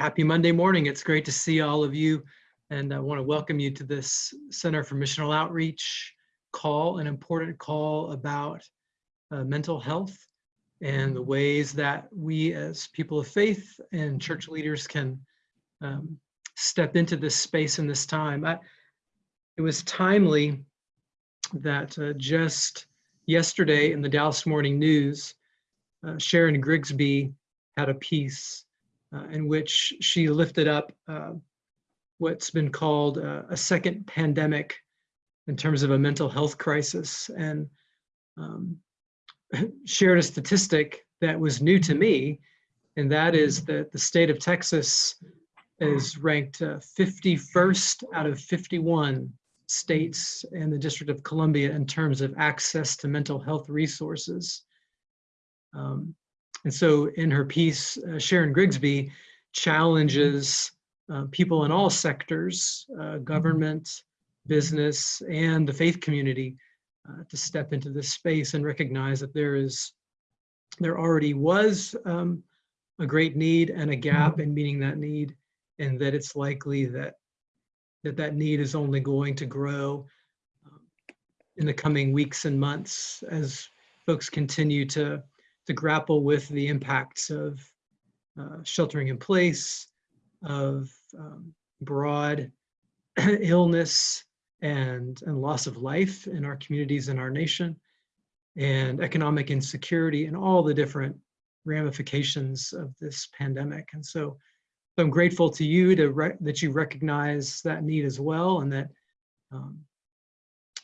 happy Monday morning. It's great to see all of you. And I want to welcome you to this Center for Missional Outreach call, an important call about uh, mental health and the ways that we as people of faith and church leaders can um, step into this space in this time. I, it was timely that uh, just yesterday in the Dallas Morning News, uh, Sharon Grigsby had a piece uh, in which she lifted up uh, what's been called uh, a second pandemic in terms of a mental health crisis and um, shared a statistic that was new to me, and that is that the state of Texas is ranked uh, 51st out of 51 states and the District of Columbia in terms of access to mental health resources. Um, and so in her piece, uh, Sharon Grigsby challenges uh, people in all sectors, uh, government, business, and the faith community uh, to step into this space and recognize that there is, there already was um, a great need and a gap in meeting that need, and that it's likely that that, that need is only going to grow um, in the coming weeks and months as folks continue to to grapple with the impacts of uh, sheltering in place, of um, broad illness and, and loss of life in our communities and our nation, and economic insecurity and all the different ramifications of this pandemic. And so, so I'm grateful to you to that you recognize that need as well and that um,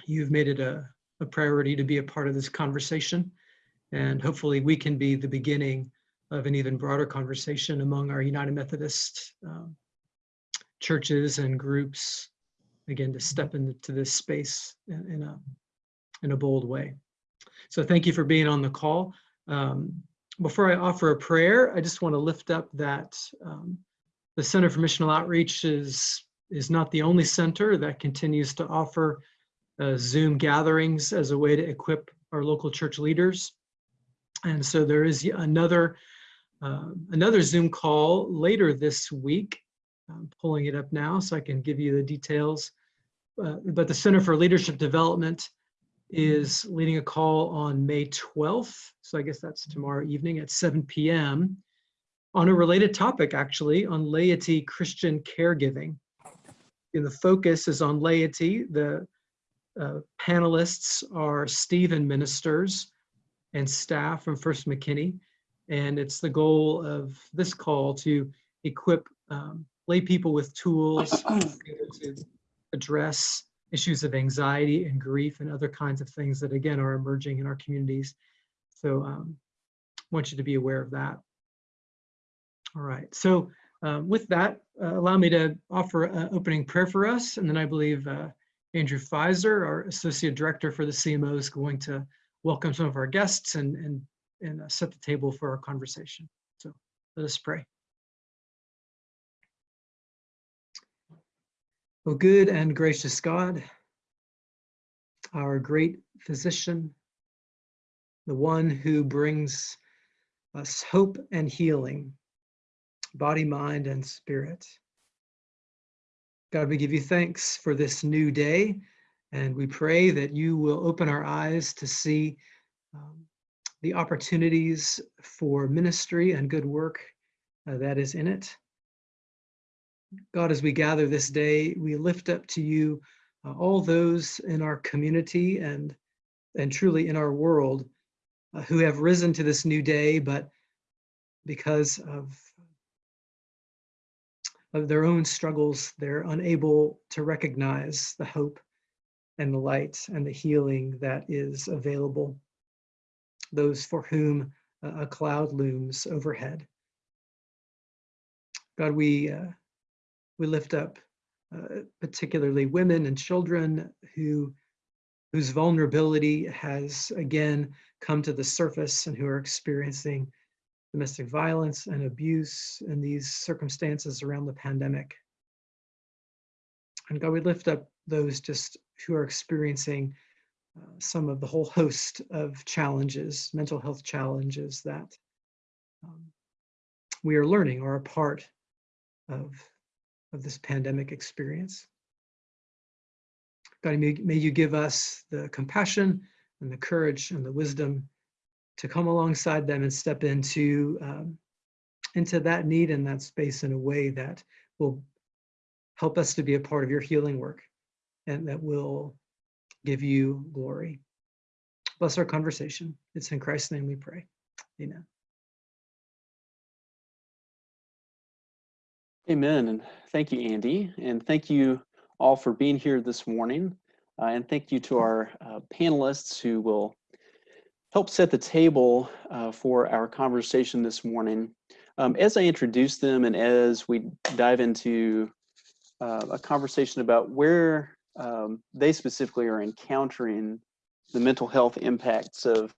you've made it a, a priority to be a part of this conversation. And hopefully we can be the beginning of an even broader conversation among our United Methodist um, churches and groups, again, to step into this space in, in, a, in a bold way. So thank you for being on the call. Um, before I offer a prayer, I just want to lift up that um, the Center for Missional Outreach is, is not the only center that continues to offer uh, Zoom gatherings as a way to equip our local church leaders. And so there is another, uh, another Zoom call later this week. I'm pulling it up now so I can give you the details. Uh, but the Center for Leadership Development is leading a call on May 12th. So I guess that's tomorrow evening at 7 p.m. on a related topic, actually, on laity Christian caregiving. And the focus is on laity. The uh, panelists are Stephen ministers, and staff from First McKinney. And it's the goal of this call to equip um, lay people with tools to address issues of anxiety and grief and other kinds of things that again are emerging in our communities. So um, want you to be aware of that. All right, so um, with that, uh, allow me to offer an opening prayer for us. And then I believe uh, Andrew Pfizer, our Associate Director for the CMO is going to welcome some of our guests and, and, and uh, set the table for our conversation. So let us pray. O good and gracious God, our great physician, the one who brings us hope and healing, body, mind, and spirit. God, we give you thanks for this new day and we pray that you will open our eyes to see um, the opportunities for ministry and good work uh, that is in it. God, as we gather this day, we lift up to you uh, all those in our community and, and truly in our world uh, who have risen to this new day, but because of, of their own struggles, they're unable to recognize the hope and the light and the healing that is available. Those for whom a cloud looms overhead. God, we, uh, we lift up uh, particularly women and children who, whose vulnerability has again come to the surface and who are experiencing domestic violence and abuse in these circumstances around the pandemic. And God, we lift up those just who are experiencing uh, some of the whole host of challenges, mental health challenges that um, we are learning are a part of, of this pandemic experience. God, may, may you give us the compassion and the courage and the wisdom to come alongside them and step into um, into that need and that space in a way that will help us to be a part of your healing work and that will give you glory. Bless our conversation. It's in Christ's name we pray. Amen. Amen. And thank you, Andy. And thank you all for being here this morning. Uh, and thank you to our uh, panelists who will help set the table uh, for our conversation this morning. Um, as I introduce them and as we dive into uh, a conversation about where um, they specifically are encountering the mental health impacts of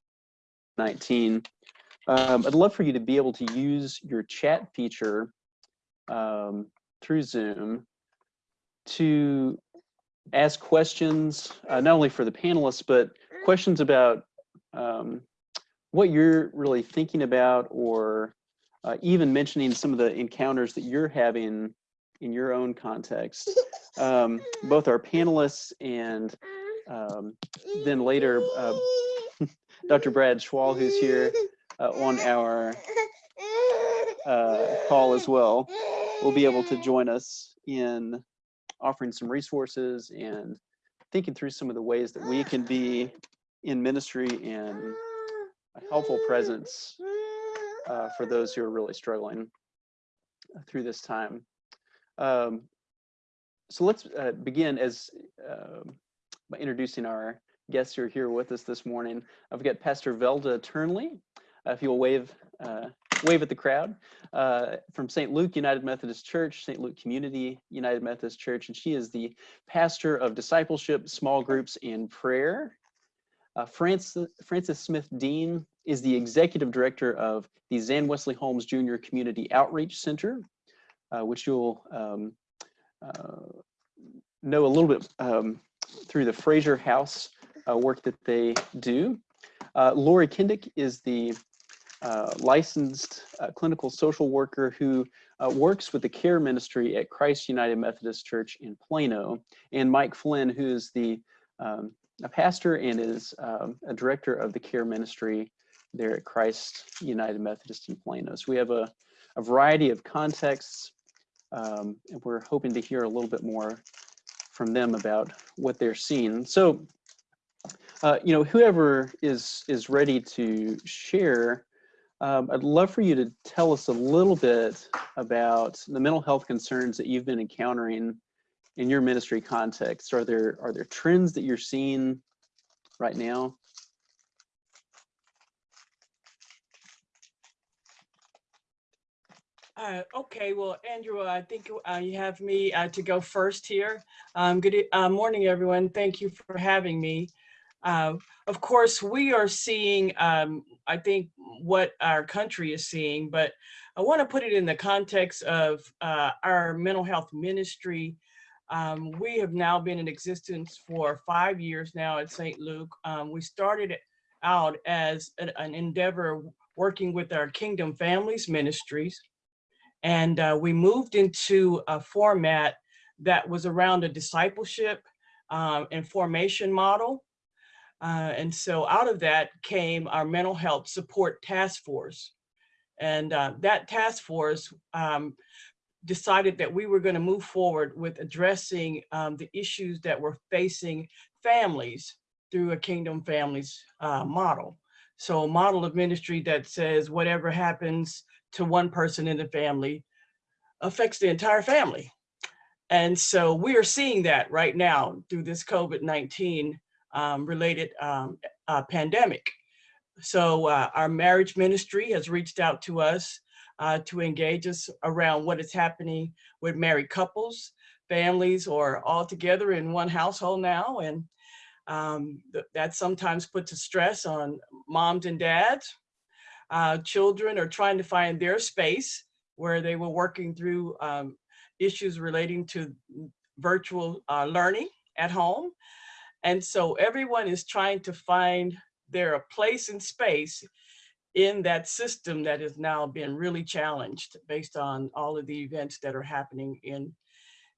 19, um, I'd love for you to be able to use your chat feature um, through Zoom to ask questions, uh, not only for the panelists, but questions about um, what you're really thinking about or uh, even mentioning some of the encounters that you're having in your own context. Um, both our panelists and um, then later uh, Dr. Brad Schwal, who's here uh, on our uh, call as well, will be able to join us in offering some resources and thinking through some of the ways that we can be in ministry and a helpful presence uh, for those who are really struggling through this time. Um, so let's uh, begin as uh, by introducing our guests who are here with us this morning. I've got Pastor Velda Turnley. Uh, if you'll wave, uh, wave at the crowd uh, from St. Luke United Methodist Church, St. Luke Community United Methodist Church, and she is the pastor of discipleship, small groups, and prayer. Uh, Francis, Francis Smith Dean is the executive director of the Zan Wesley Holmes Jr. Community Outreach Center, which you'll um, uh, know a little bit um, through the Frazier House uh, work that they do. Uh, Lori Kindick is the uh, licensed clinical social worker who works with the care ministry at Christ United Methodist Church in Plano, and Mike Flynn, who is the um, a pastor and is um, a director of the care ministry there at Christ United Methodist in Plano. So we have a, a variety of contexts, um, and we're hoping to hear a little bit more from them about what they're seeing. So, uh, you know, whoever is is ready to share, um, I'd love for you to tell us a little bit about the mental health concerns that you've been encountering in your ministry context? Are there are there trends that you're seeing right now? Uh, okay, well, Andrew, I think uh, you have me uh, to go first here. Um, good uh, morning, everyone. Thank you for having me. Uh, of course, we are seeing, um, I think, what our country is seeing, but I want to put it in the context of uh, our mental health ministry um, we have now been in existence for five years now at St. Luke. Um, we started out as an, an, endeavor working with our Kingdom Families Ministries. And uh, we moved into a format that was around a discipleship um, and formation model. Uh, and so out of that came our mental health support task force. And uh, that task force um, decided that we were going to move forward with addressing um, the issues that were facing families through a kingdom families uh, model. So a model of ministry that says whatever happens to one person in the family affects the entire family. And so we are seeing that right now through this COVID-19 um, related um, uh, pandemic. So uh, our marriage ministry has reached out to us uh, to engage us around what is happening with married couples, families, or all together in one household now. And um, th that sometimes puts a stress on moms and dads. Uh, children are trying to find their space where they were working through um, issues relating to virtual uh, learning at home. And so everyone is trying to find their place and space in that system that has now been really challenged based on all of the events that are happening in,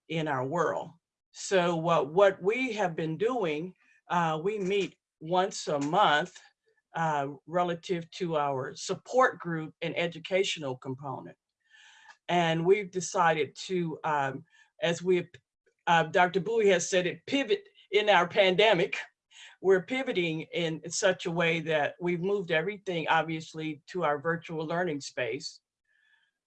in our world. So what, what we have been doing, uh, we meet once a month uh, relative to our support group and educational component. And we've decided to, um, as we, uh, Dr. Bowie has said it, pivot in our pandemic. We're pivoting in such a way that we've moved everything obviously to our virtual learning space.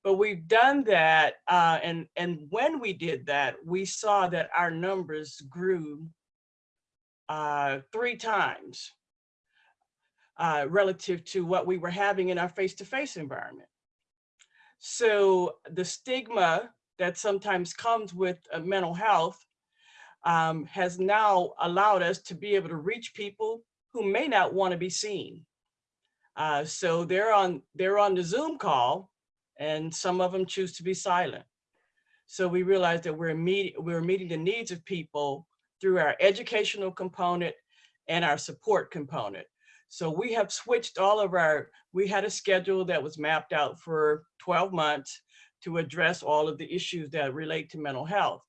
But we've done that, uh, and, and when we did that, we saw that our numbers grew uh, three times uh, relative to what we were having in our face-to-face environment. So the stigma that sometimes comes with uh, mental health um, has now allowed us to be able to reach people who may not want to be seen. Uh, so they're on they're on the Zoom call, and some of them choose to be silent. So we realize that we're meeting we're meeting the needs of people through our educational component and our support component. So we have switched all of our, we had a schedule that was mapped out for 12 months to address all of the issues that relate to mental health.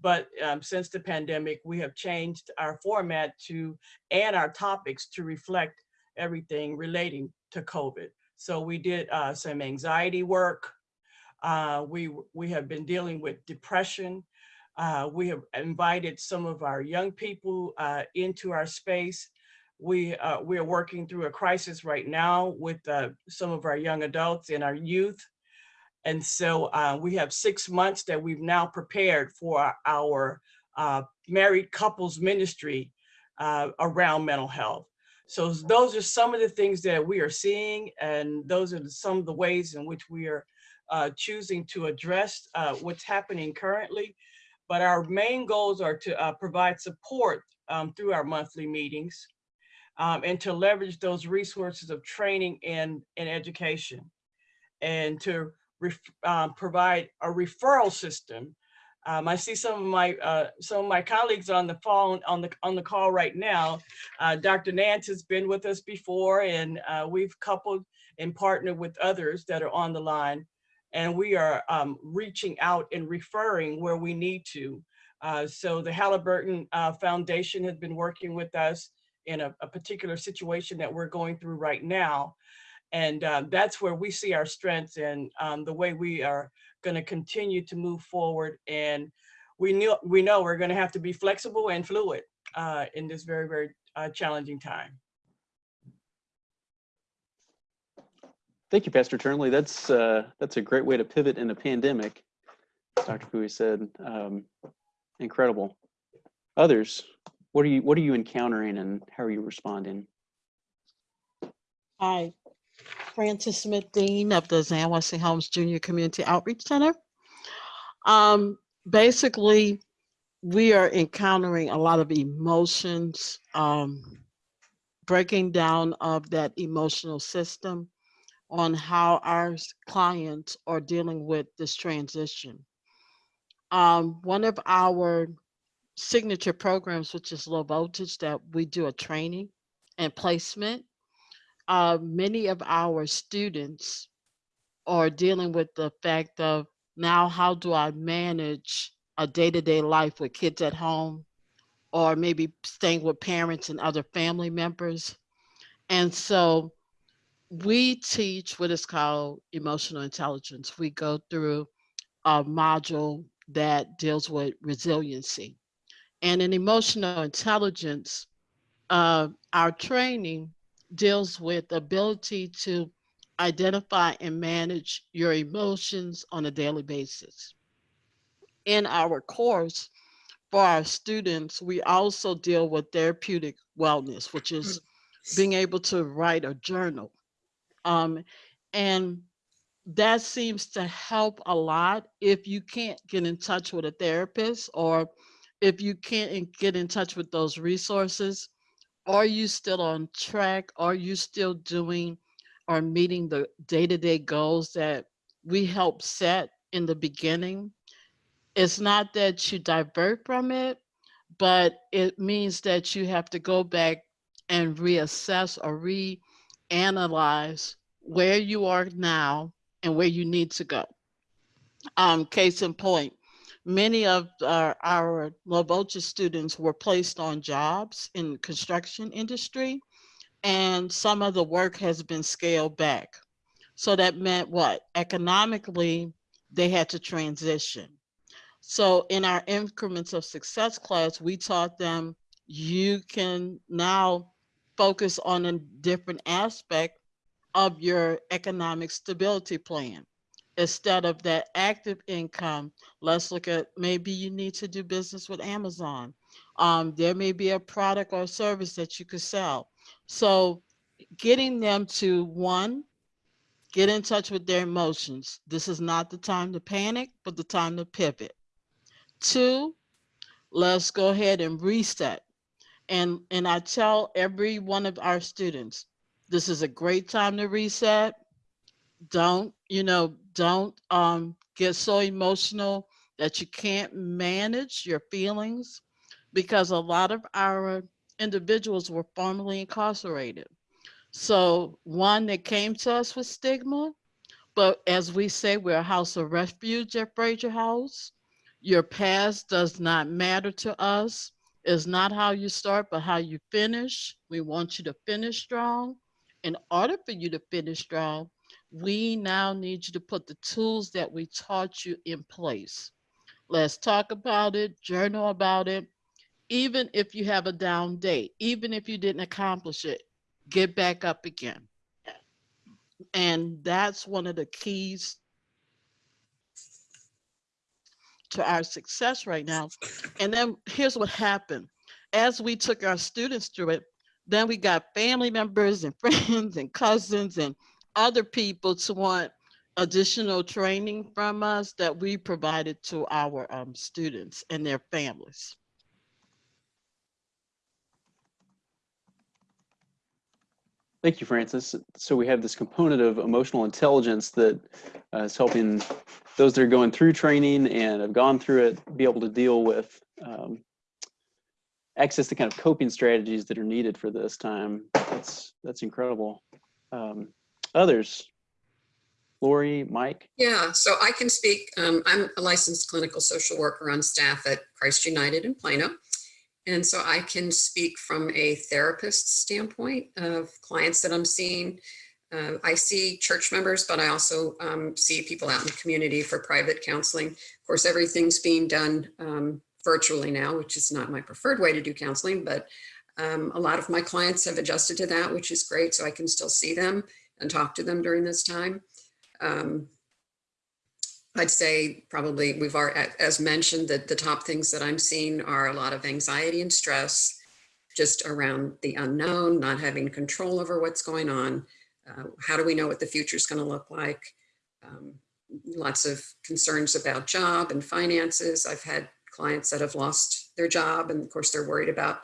But um, since the pandemic, we have changed our format to, and our topics to reflect everything relating to COVID. So we did uh, some anxiety work. Uh, we, we have been dealing with depression. Uh, we have invited some of our young people uh, into our space we, uh, we are working through a crisis right now with uh, some of our young adults and our youth. And so uh, we have six months that we've now prepared for our uh, married couples ministry uh, around mental health. So those are some of the things that we are seeing and those are some of the ways in which we are uh, choosing to address what's happening currently. But our main goals are to provide support um, through our monthly meetings um, and to leverage those resources of training and, and education and to um, provide a referral system. Um, I see some of my uh, some of my colleagues on the phone on the on the call right now. Uh, Dr. Nance has been with us before, and uh, we've coupled and partnered with others that are on the line, and we are um, reaching out and referring where we need to. Uh, so the Halliburton uh, Foundation has been working with us in a, a particular situation that we're going through right now. And um, that's where we see our strengths and um, the way we are going to continue to move forward. And we know, we know we're going to have to be flexible and fluid uh, in this very, very uh, challenging time. Thank you, Pastor Turnley. That's uh, that's a great way to pivot in a pandemic. Dr. Bowie said, um, incredible. Others, what are you what are you encountering and how are you responding? Hi, Francis Smith Dean of the Zan Wesley Holmes Junior Community Outreach Center. Um, basically, we are encountering a lot of emotions, um, breaking down of that emotional system on how our clients are dealing with this transition. Um, one of our signature programs, which is low voltage, that we do a training and placement. Uh, many of our students are dealing with the fact of now, how do I manage a day-to-day life with kids at home or maybe staying with parents and other family members. And so we teach what is called emotional intelligence. We go through a module that deals with resiliency. And in emotional intelligence, uh, our training deals with the ability to identify and manage your emotions on a daily basis. In our course, for our students, we also deal with therapeutic wellness, which is being able to write a journal. Um, and that seems to help a lot if you can't get in touch with a therapist or if you can't get in touch with those resources, are you still on track? Are you still doing or meeting the day-to-day goals that we help set in the beginning? It's not that you divert from it, but it means that you have to go back and reassess or reanalyze where you are now and where you need to go. Um, case in point, many of our, our low voltage students were placed on jobs in construction industry and some of the work has been scaled back. So that meant what? Economically, they had to transition. So in our increments of success class, we taught them you can now focus on a different aspect of your economic stability plan. Instead of that active income, let's look at maybe you need to do business with Amazon. Um, there may be a product or service that you could sell. So getting them to one, get in touch with their emotions. This is not the time to panic, but the time to pivot. Two, let's go ahead and reset. And, and I tell every one of our students, this is a great time to reset. Don't, you know, don't um, get so emotional that you can't manage your feelings because a lot of our individuals were formerly incarcerated. So one that came to us with stigma, but as we say, we're a house of refuge at Frazier House. Your past does not matter to us. It's not how you start, but how you finish. We want you to finish strong. In order for you to finish strong, we now need you to put the tools that we taught you in place. Let's talk about it, journal about it. Even if you have a down day, even if you didn't accomplish it, get back up again. And that's one of the keys to our success right now. And then here's what happened. As we took our students through it, then we got family members and friends and cousins and other people to want additional training from us that we provided to our um, students and their families. Thank you, Francis. So we have this component of emotional intelligence that uh, is helping those that are going through training and have gone through it be able to deal with um, access to kind of coping strategies that are needed for this time. That's that's incredible. Um, others, Lori, Mike. Yeah, so I can speak. Um, I'm a licensed clinical social worker on staff at Christ United in Plano. And so I can speak from a therapist standpoint of clients that I'm seeing. Uh, I see church members, but I also um, see people out in the community for private counseling. Of course, everything's being done um, virtually now, which is not my preferred way to do counseling, but um, a lot of my clients have adjusted to that, which is great. So I can still see them and talk to them during this time. Um, I'd say probably we've already, as mentioned, that the top things that I'm seeing are a lot of anxiety and stress just around the unknown, not having control over what's going on. Uh, how do we know what the future is going to look like? Um, lots of concerns about job and finances. I've had clients that have lost their job and of course they're worried about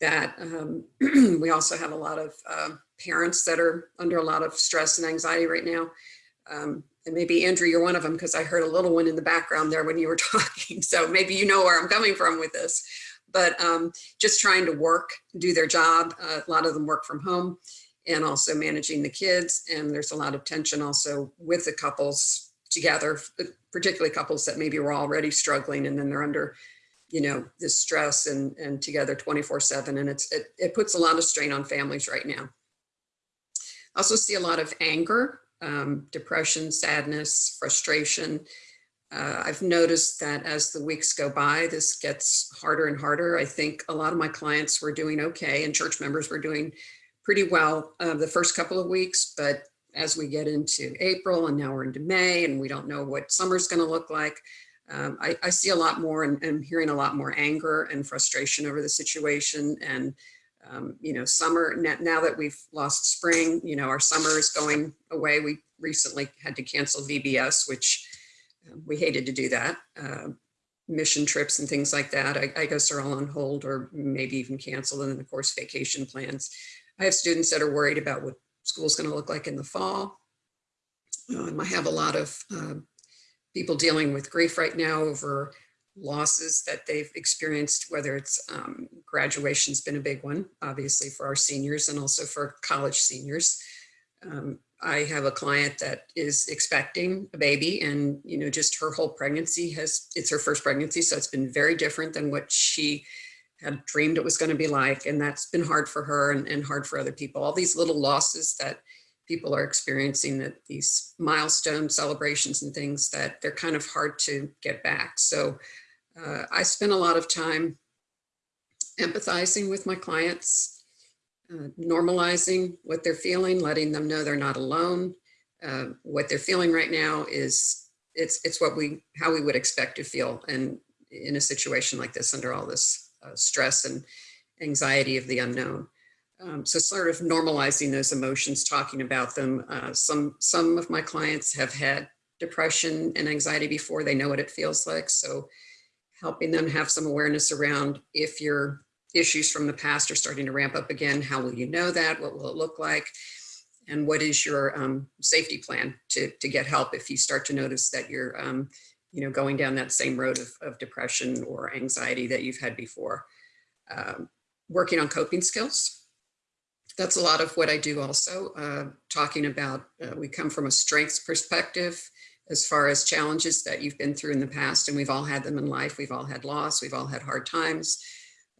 that. Um, we also have a lot of uh, parents that are under a lot of stress and anxiety right now. Um, and maybe Andrew, you're one of them because I heard a little one in the background there when you were talking. So maybe you know where I'm coming from with this, but um, just trying to work, do their job. Uh, a lot of them work from home and also managing the kids. And there's a lot of tension also with the couples together, particularly couples that maybe were already struggling and then they're under, you know, this stress and, and together 24 seven. And it's, it, it puts a lot of strain on families right now. I also see a lot of anger um, depression, sadness, frustration. Uh, I've noticed that as the weeks go by, this gets harder and harder. I think a lot of my clients were doing okay and church members were doing pretty well uh, the first couple of weeks, but as we get into April and now we're into May and we don't know what summer's gonna look like, um, I, I, see a lot more and I'm hearing a lot more anger and frustration over the situation and um, you know, summer, now that we've lost spring, you know, our summer is going away. We recently had to cancel VBS, which uh, we hated to do that. Uh, mission trips and things like that, I, I, guess are all on hold or maybe even canceled. And then of course, vacation plans. I have students that are worried about what school's gonna look like in the fall. Um, I have a lot of uh, people dealing with grief right now over losses that they've experienced, whether it's um, graduation's been a big one, obviously for our seniors and also for college seniors. Um, I have a client that is expecting a baby and, you know, just her whole pregnancy has, it's her first pregnancy. So it's been very different than what she had dreamed it was going to be like. And that's been hard for her and, and hard for other people. All these little losses that people are experiencing that these milestone celebrations and things that they're kind of hard to get back. So uh, I spend a lot of time empathizing with my clients, uh, normalizing what they're feeling, letting them know they're not alone. Uh, what they're feeling right now is it's it's what we how we would expect to feel and in a situation like this under all this uh, stress and anxiety of the unknown. Um, so sort of normalizing those emotions, talking about them. Uh, some some of my clients have had depression and anxiety before. They know what it feels like. So helping them have some awareness around if your issues from the past are starting to ramp up again, how will you know that? What will it look like? And what is your um, safety plan to, to get help if you start to notice that you're um, you know, going down that same road of, of depression or anxiety that you've had before. Um, working on coping skills. That's a lot of what I do also, uh, talking about, uh, we come from a strengths perspective as far as challenges that you've been through in the past, and we've all had them in life. We've all had loss, we've all had hard times.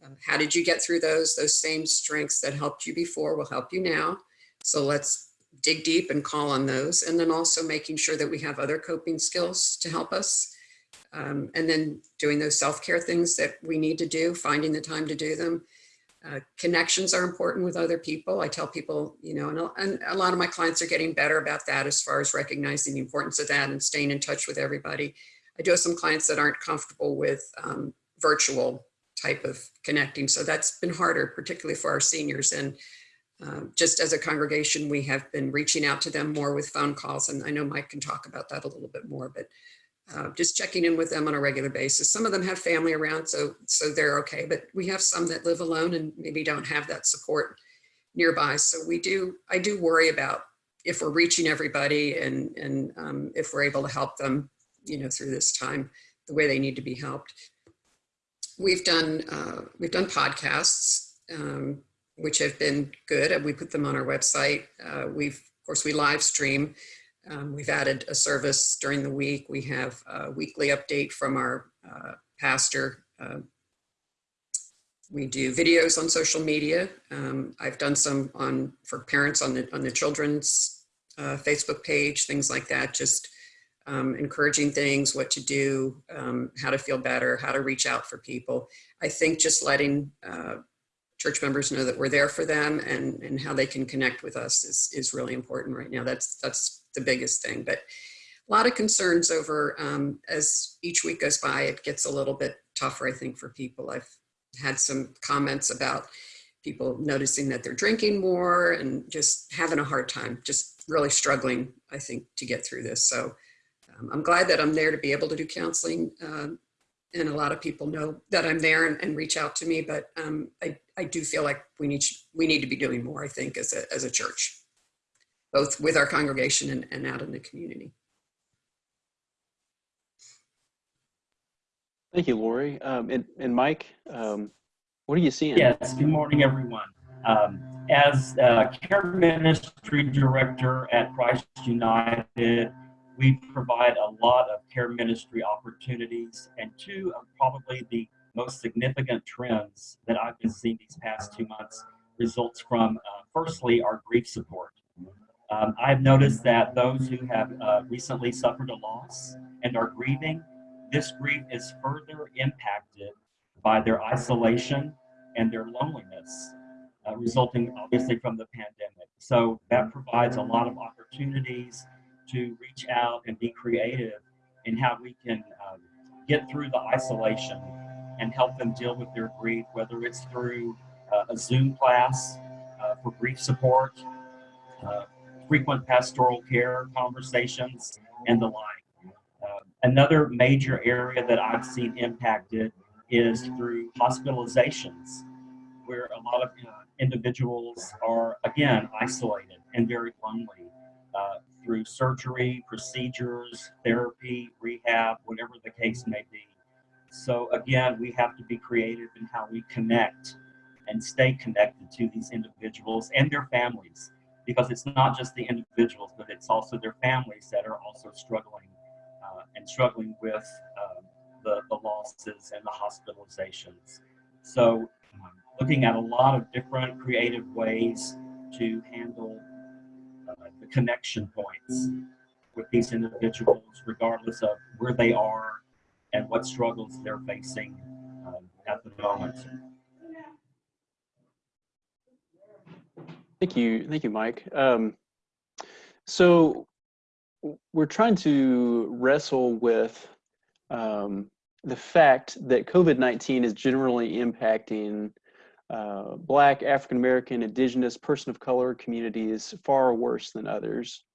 Um, how did you get through those? Those same strengths that helped you before will help you now. So let's dig deep and call on those. And then also making sure that we have other coping skills to help us. Um, and then doing those self-care things that we need to do, finding the time to do them. Uh, connections are important with other people. I tell people, you know, and a, and a lot of my clients are getting better about that as far as recognizing the importance of that and staying in touch with everybody. I do have some clients that aren't comfortable with um, virtual type of connecting. So that's been harder, particularly for our seniors. And uh, just as a congregation, we have been reaching out to them more with phone calls. And I know Mike can talk about that a little bit more, but uh, just checking in with them on a regular basis. Some of them have family around, so, so they're okay, but we have some that live alone and maybe don't have that support nearby. So we do, I do worry about if we're reaching everybody and, and um, if we're able to help them, you know, through this time, the way they need to be helped. We've done, uh, we've done podcasts, um, which have been good. and We put them on our website. Uh, we've, of course, we live stream. Um, we've added a service during the week. We have a weekly update from our uh, pastor. Uh, we do videos on social media. Um, I've done some on for parents on the on the children's uh, Facebook page, things like that. Just um, encouraging things, what to do, um, how to feel better, how to reach out for people. I think just letting uh, church members know that we're there for them and, and how they can connect with us is, is really important right now. That's, that's the biggest thing. But a lot of concerns over, um, as each week goes by, it gets a little bit tougher, I think, for people. I've had some comments about people noticing that they're drinking more and just having a hard time, just really struggling, I think, to get through this. So um, I'm glad that I'm there to be able to do counseling. Um, and a lot of people know that I'm there and, and reach out to me, but um, I, I do feel like we need, we need to be doing more, I think, as a, as a church, both with our congregation and, and out in the community. Thank you, Lori. Um, and, and Mike, um, what are you seeing? Yes, good morning, everyone. Um, as uh, care ministry director at Christ United, we provide a lot of care ministry opportunities and two of probably the most significant trends that I've been seeing these past two months results from, uh, firstly, our grief support. Um, I've noticed that those who have uh, recently suffered a loss and are grieving, this grief is further impacted by their isolation and their loneliness, uh, resulting obviously from the pandemic. So that provides a lot of opportunities to reach out and be creative in how we can um, get through the isolation and help them deal with their grief, whether it's through uh, a Zoom class uh, for grief support, uh, frequent pastoral care conversations, and the like. Uh, another major area that I've seen impacted is through hospitalizations, where a lot of uh, individuals are, again, isolated and very lonely uh, through surgery, procedures, therapy, rehab, whatever the case may be. So again, we have to be creative in how we connect and stay connected to these individuals and their families because it's not just the individuals, but it's also their families that are also struggling uh, and struggling with um, the, the losses and the hospitalizations. So um, looking at a lot of different creative ways to handle uh, the connection points with these individuals, regardless of where they are and what struggles they're facing um, at the moment. Thank you, thank you, Mike. Um, so we're trying to wrestle with um, the fact that COVID-19 is generally impacting uh, Black, African American, Indigenous, person of color communities far worse than others.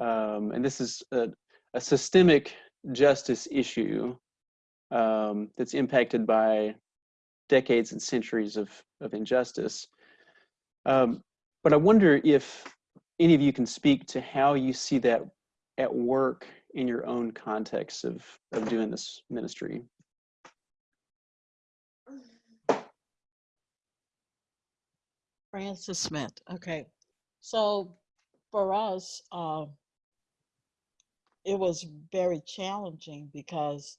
Um, and this is a, a systemic justice issue um, that's impacted by decades and centuries of, of injustice. Um, but I wonder if any of you can speak to how you see that at work in your own context of, of doing this ministry. Francis Smith. Okay. So for us, uh, it was very challenging because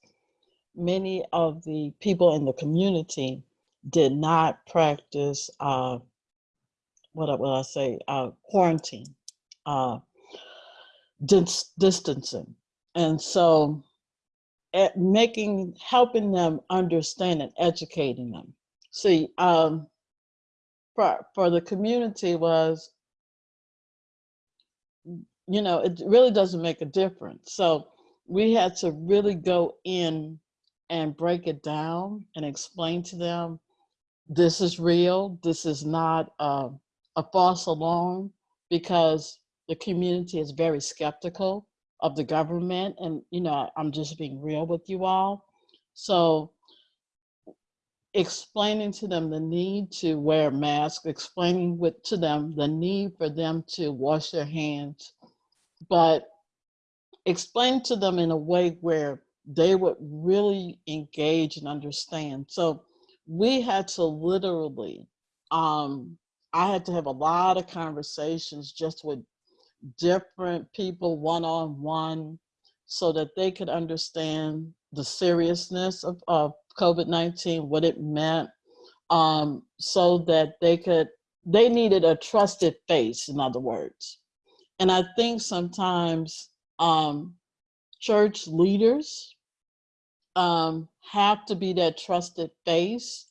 many of the people in the community did not practice uh, what will I say uh, quarantine, uh, dis- distancing, and so at making helping them understand and educating them. See, um, for for the community was you know it really doesn't make a difference. So we had to really go in and break it down and explain to them this is real. This is not uh, a false alarm because the community is very skeptical of the government and you know i'm just being real with you all so explaining to them the need to wear masks, explaining with, to them the need for them to wash their hands, but explain to them in a way where they would really engage and understand. So we had to literally, um, I had to have a lot of conversations just with different people one on one so that they could understand the seriousness of, of COVID 19, what it meant, um, so that they could, they needed a trusted face, in other words. And I think sometimes um, church leaders um, have to be that trusted face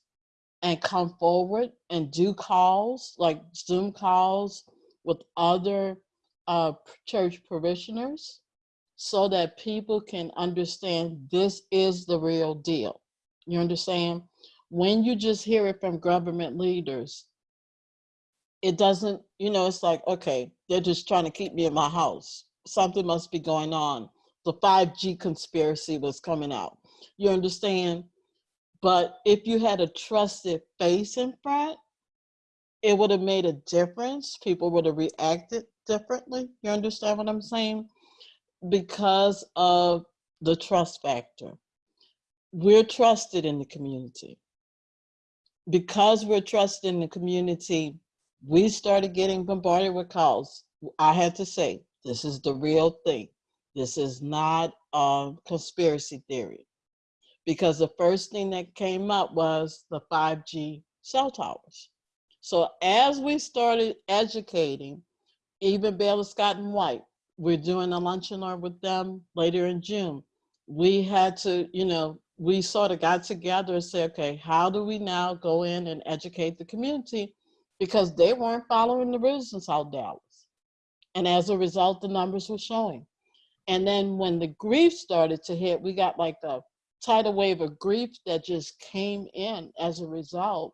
and come forward and do calls like Zoom calls with other uh, church parishioners so that people can understand this is the real deal. You understand? When you just hear it from government leaders, it doesn't, you know, it's like, okay, they're just trying to keep me in my house. Something must be going on. The 5G conspiracy was coming out. You understand? But if you had a trusted face in front, it would have made a difference. People would have reacted differently. You understand what I'm saying? Because of the trust factor. We're trusted in the community. Because we're trusted in the community, we started getting bombarded with calls. I had to say, this is the real thing. This is not a conspiracy theory. Because the first thing that came up was the 5G cell towers. So as we started educating, even Baylor Scott and White, we're doing a luncheon with them later in June. We had to, you know, we sort of got together and said, okay, how do we now go in and educate the community? Because they weren't following the rules in South Dallas. And as a result, the numbers were showing. And then when the grief started to hit, we got like a tidal wave of grief that just came in as a result.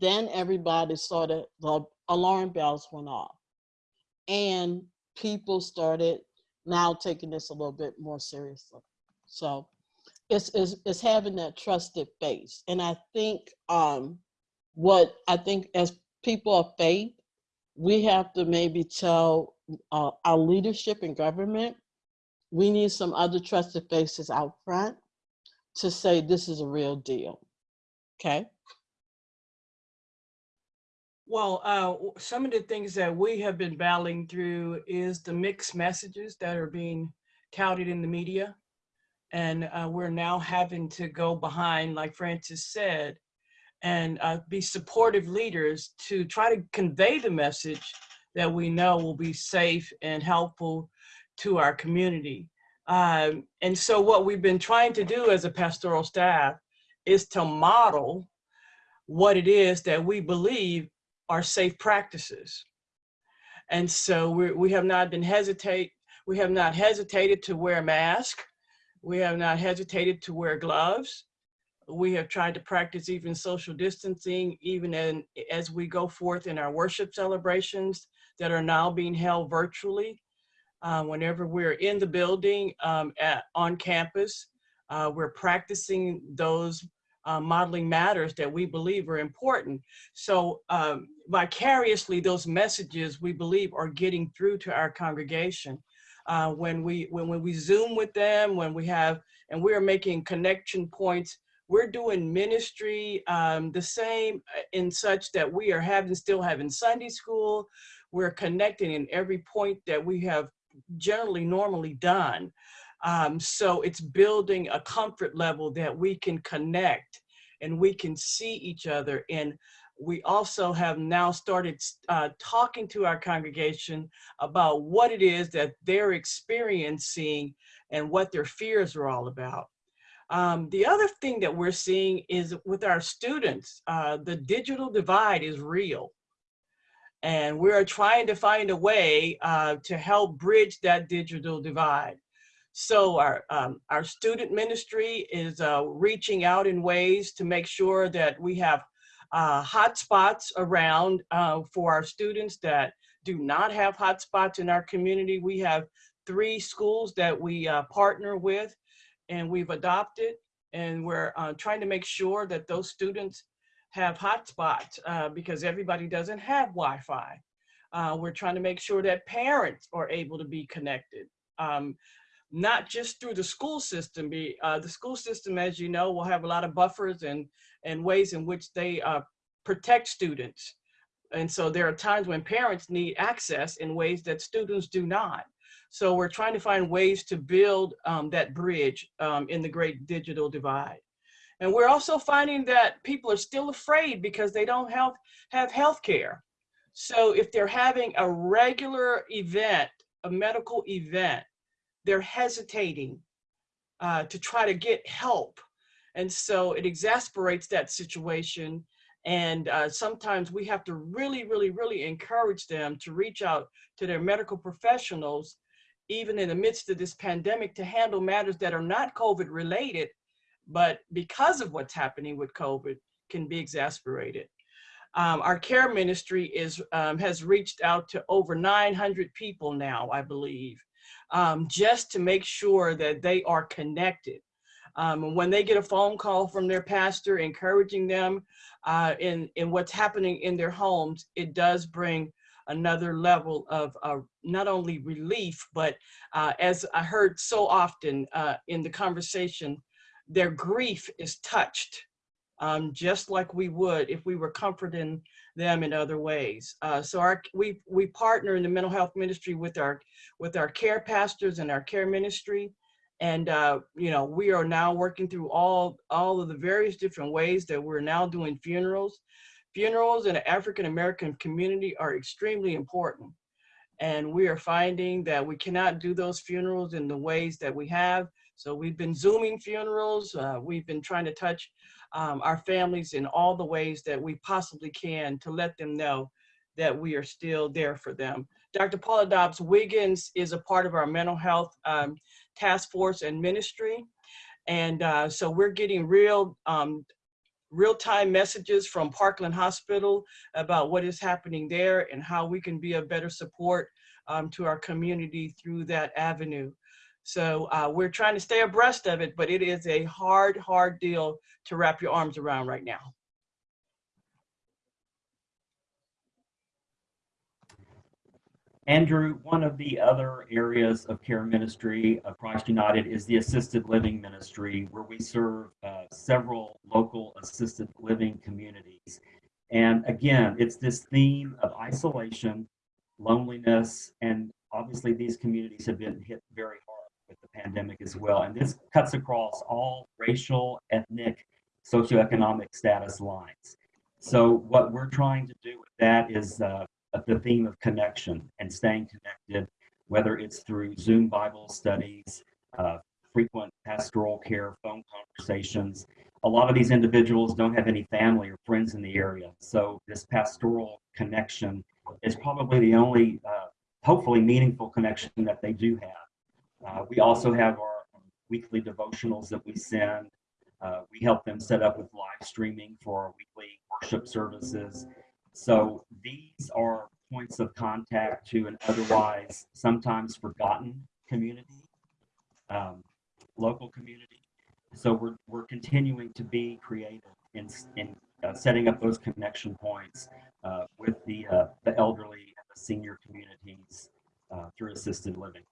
Then everybody started, the alarm bells went off. And people started now taking this a little bit more seriously. So it's, it's, it's having that trusted face. And I think um, what I think as people of faith, we have to maybe tell uh, our leadership in government, we need some other trusted faces out front to say this is a real deal. Okay. Well, uh, some of the things that we have been battling through is the mixed messages that are being touted in the media. And uh, we're now having to go behind, like Francis said, and uh, be supportive leaders to try to convey the message that we know will be safe and helpful to our community. Um, and so, what we've been trying to do as a pastoral staff is to model what it is that we believe are safe practices. And so we, we have not been hesitate, we have not hesitated to wear a mask. We have not hesitated to wear gloves. We have tried to practice even social distancing, even in, as we go forth in our worship celebrations that are now being held virtually. Uh, whenever we're in the building um, at, on campus, uh, we're practicing those uh, modeling matters that we believe are important. So um, vicariously, those messages we believe are getting through to our congregation. Uh, when we when, when we Zoom with them, when we have and we are making connection points, we're doing ministry um, the same uh, in such that we are having still having Sunday school. We're connecting in every point that we have generally normally done. Um, so it's building a comfort level that we can connect and we can see each other. And we also have now started uh, talking to our congregation about what it is that they're experiencing and what their fears are all about. Um, the other thing that we're seeing is with our students, uh, the digital divide is real. And we're trying to find a way uh, to help bridge that digital divide. So our, um, our student ministry is uh, reaching out in ways to make sure that we have uh, hotspots around uh, for our students that do not have hotspots in our community. We have three schools that we uh, partner with and we've adopted and we're uh, trying to make sure that those students have hotspots uh, because everybody doesn't have Wi-Fi. Uh, we're trying to make sure that parents are able to be connected. Um, not just through the school system. Be uh, the school system, as you know, will have a lot of buffers and and ways in which they uh, protect students. And so there are times when parents need access in ways that students do not. So we're trying to find ways to build um, that bridge um, in the great digital divide. And we're also finding that people are still afraid because they don't have, have health care. So if they're having a regular event, a medical event, they're hesitating uh, to try to get help. And so it exasperates that situation. And uh, sometimes we have to really, really, really encourage them to reach out to their medical professionals, even in the midst of this pandemic, to handle matters that are not COVID related, but because of what's happening with COVID, can be exasperated. Um, our care ministry is um, has reached out to over 900 people now, I believe, um, just to make sure that they are connected. Um, when they get a phone call from their pastor encouraging them uh, in, in what's happening in their homes, it does bring another level of uh, not only relief, but uh, as I heard so often uh, in the conversation, their grief is touched um, just like we would if we were comforting them in other ways. Uh, so our, we, we partner in the mental health ministry with our, with our care pastors and our care ministry. And, uh, you know, we are now working through all, all of the various different ways that we're now doing funerals. Funerals in the African-American community are extremely important. And we are finding that we cannot do those funerals in the ways that we have. So we've been Zooming funerals. Uh, we've been trying to touch um, our families in all the ways that we possibly can to let them know that we are still there for them. Dr. Paula Dobbs Wiggins is a part of our mental health um, task force and ministry. And uh, so we're getting real um, real-time messages from Parkland Hospital about what is happening there and how we can be a better support um, to our community through that avenue. So uh, we're trying to stay abreast of it, but it is a hard, hard deal to wrap your arms around right now. Andrew, one of the other areas of care ministry of Christ United is the assisted living ministry, where we serve uh, several local assisted living communities. And again, it's this theme of isolation, loneliness, and obviously these communities have been hit very hard with the pandemic as well. And this cuts across all racial, ethnic, socioeconomic status lines. So what we're trying to do with that is uh, the theme of connection and staying connected, whether it's through Zoom Bible studies, uh, frequent pastoral care, phone conversations. A lot of these individuals don't have any family or friends in the area. So this pastoral connection is probably the only, uh, hopefully meaningful connection that they do have. Uh, we also have our weekly devotionals that we send. Uh, we help them set up with live streaming for our weekly worship services. So these are points of contact to an otherwise sometimes forgotten community, um, local community. So we're, we're continuing to be creative in, in uh, setting up those connection points uh, with the, uh, the elderly and the senior communities uh, through assisted living.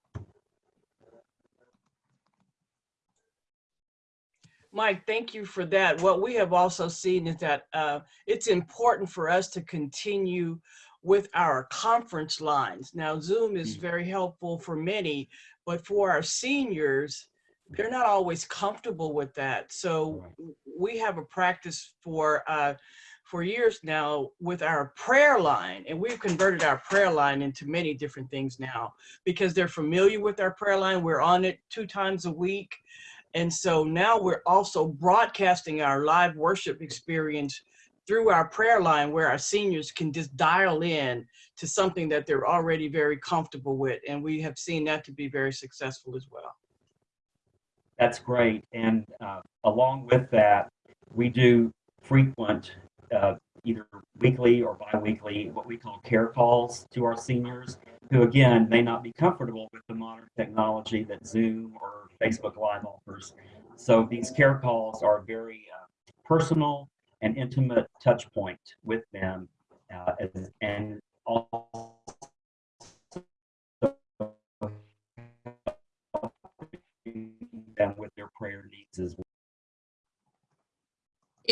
Mike, thank you for that. What we have also seen is that uh, it's important for us to continue with our conference lines. Now, Zoom is Mm. very helpful for many, but for our seniors, they're not always comfortable with that. So we have a practice for uh, for years now with our prayer line, and we've converted our prayer line into many different things now because they're familiar with our prayer line. We're on it two times a week. And so now we're also broadcasting our live worship experience through our prayer line where our seniors can just dial in to something that they're already very comfortable with. And we have seen that to be very successful as well. That's great. And uh, along with that, we do frequent, uh, either weekly or biweekly, what we call care calls to our seniors who, again, may not be comfortable with the modern technology that Zoom or Facebook Live offers. So these care calls are very uh, personal and intimate touch point with them uh, as- and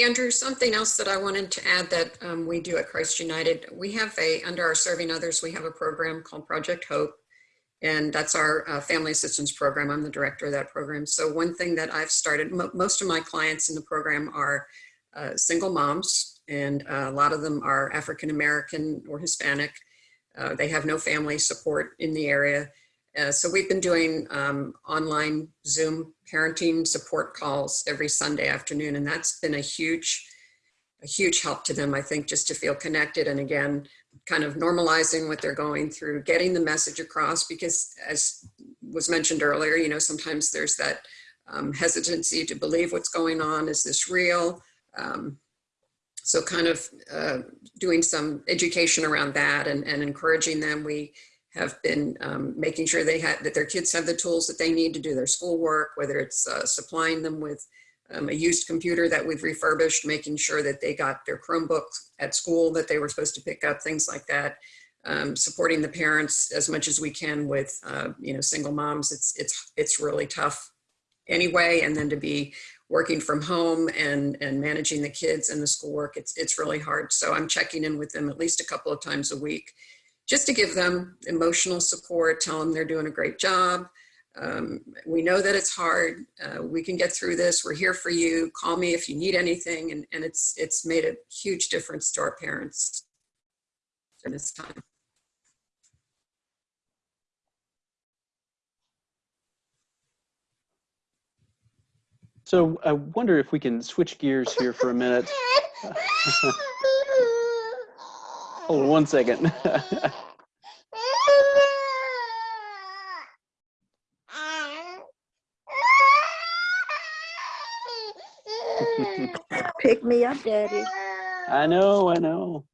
Andrew, something else that I wanted to add that um, we do at Christ United, we have a, under our Serving Others, we have a program called Project Hope. And that's our uh, family assistance program. I'm the director of that program. So one thing that I've started, mo- most of my clients in the program are uh, single moms, and uh, a lot of them are African American or Hispanic. Uh, they have no family support in the area. Uh, so we've been doing um, online Zoom parenting support calls every Sunday afternoon, and that's been a huge, a huge help to them. I think just to feel connected, and again, kind of normalizing what they're going through, getting the message across. Because as was mentioned earlier, you know, sometimes there's that um, hesitancy to believe what's going on. Is this real? Um, so kind of uh, doing some education around that and, and encouraging them. We have been um, making sure they have that their kids have the tools that they need to do their schoolwork, whether it's uh, supplying them with um, a used computer that we've refurbished, making sure that they got their Chromebooks at school that they were supposed to pick up, things like that. Um, supporting the parents as much as we can with, uh, you know, single moms. It's it's it's really tough anyway, and then to be working from home and and managing the kids and the schoolwork, it's it's really hard. So I'm checking in with them at least a couple of times a week just to give them emotional support, tell them they're doing a great job. Um, we know that it's hard. Uh, we can get through this. We're here for you. Call me if you need anything. And, and it's, it's made a huge difference to our parents in this time. So I wonder if we can switch gears here for a minute. Hold on one second. Pick me up, Daddy. I know, I know.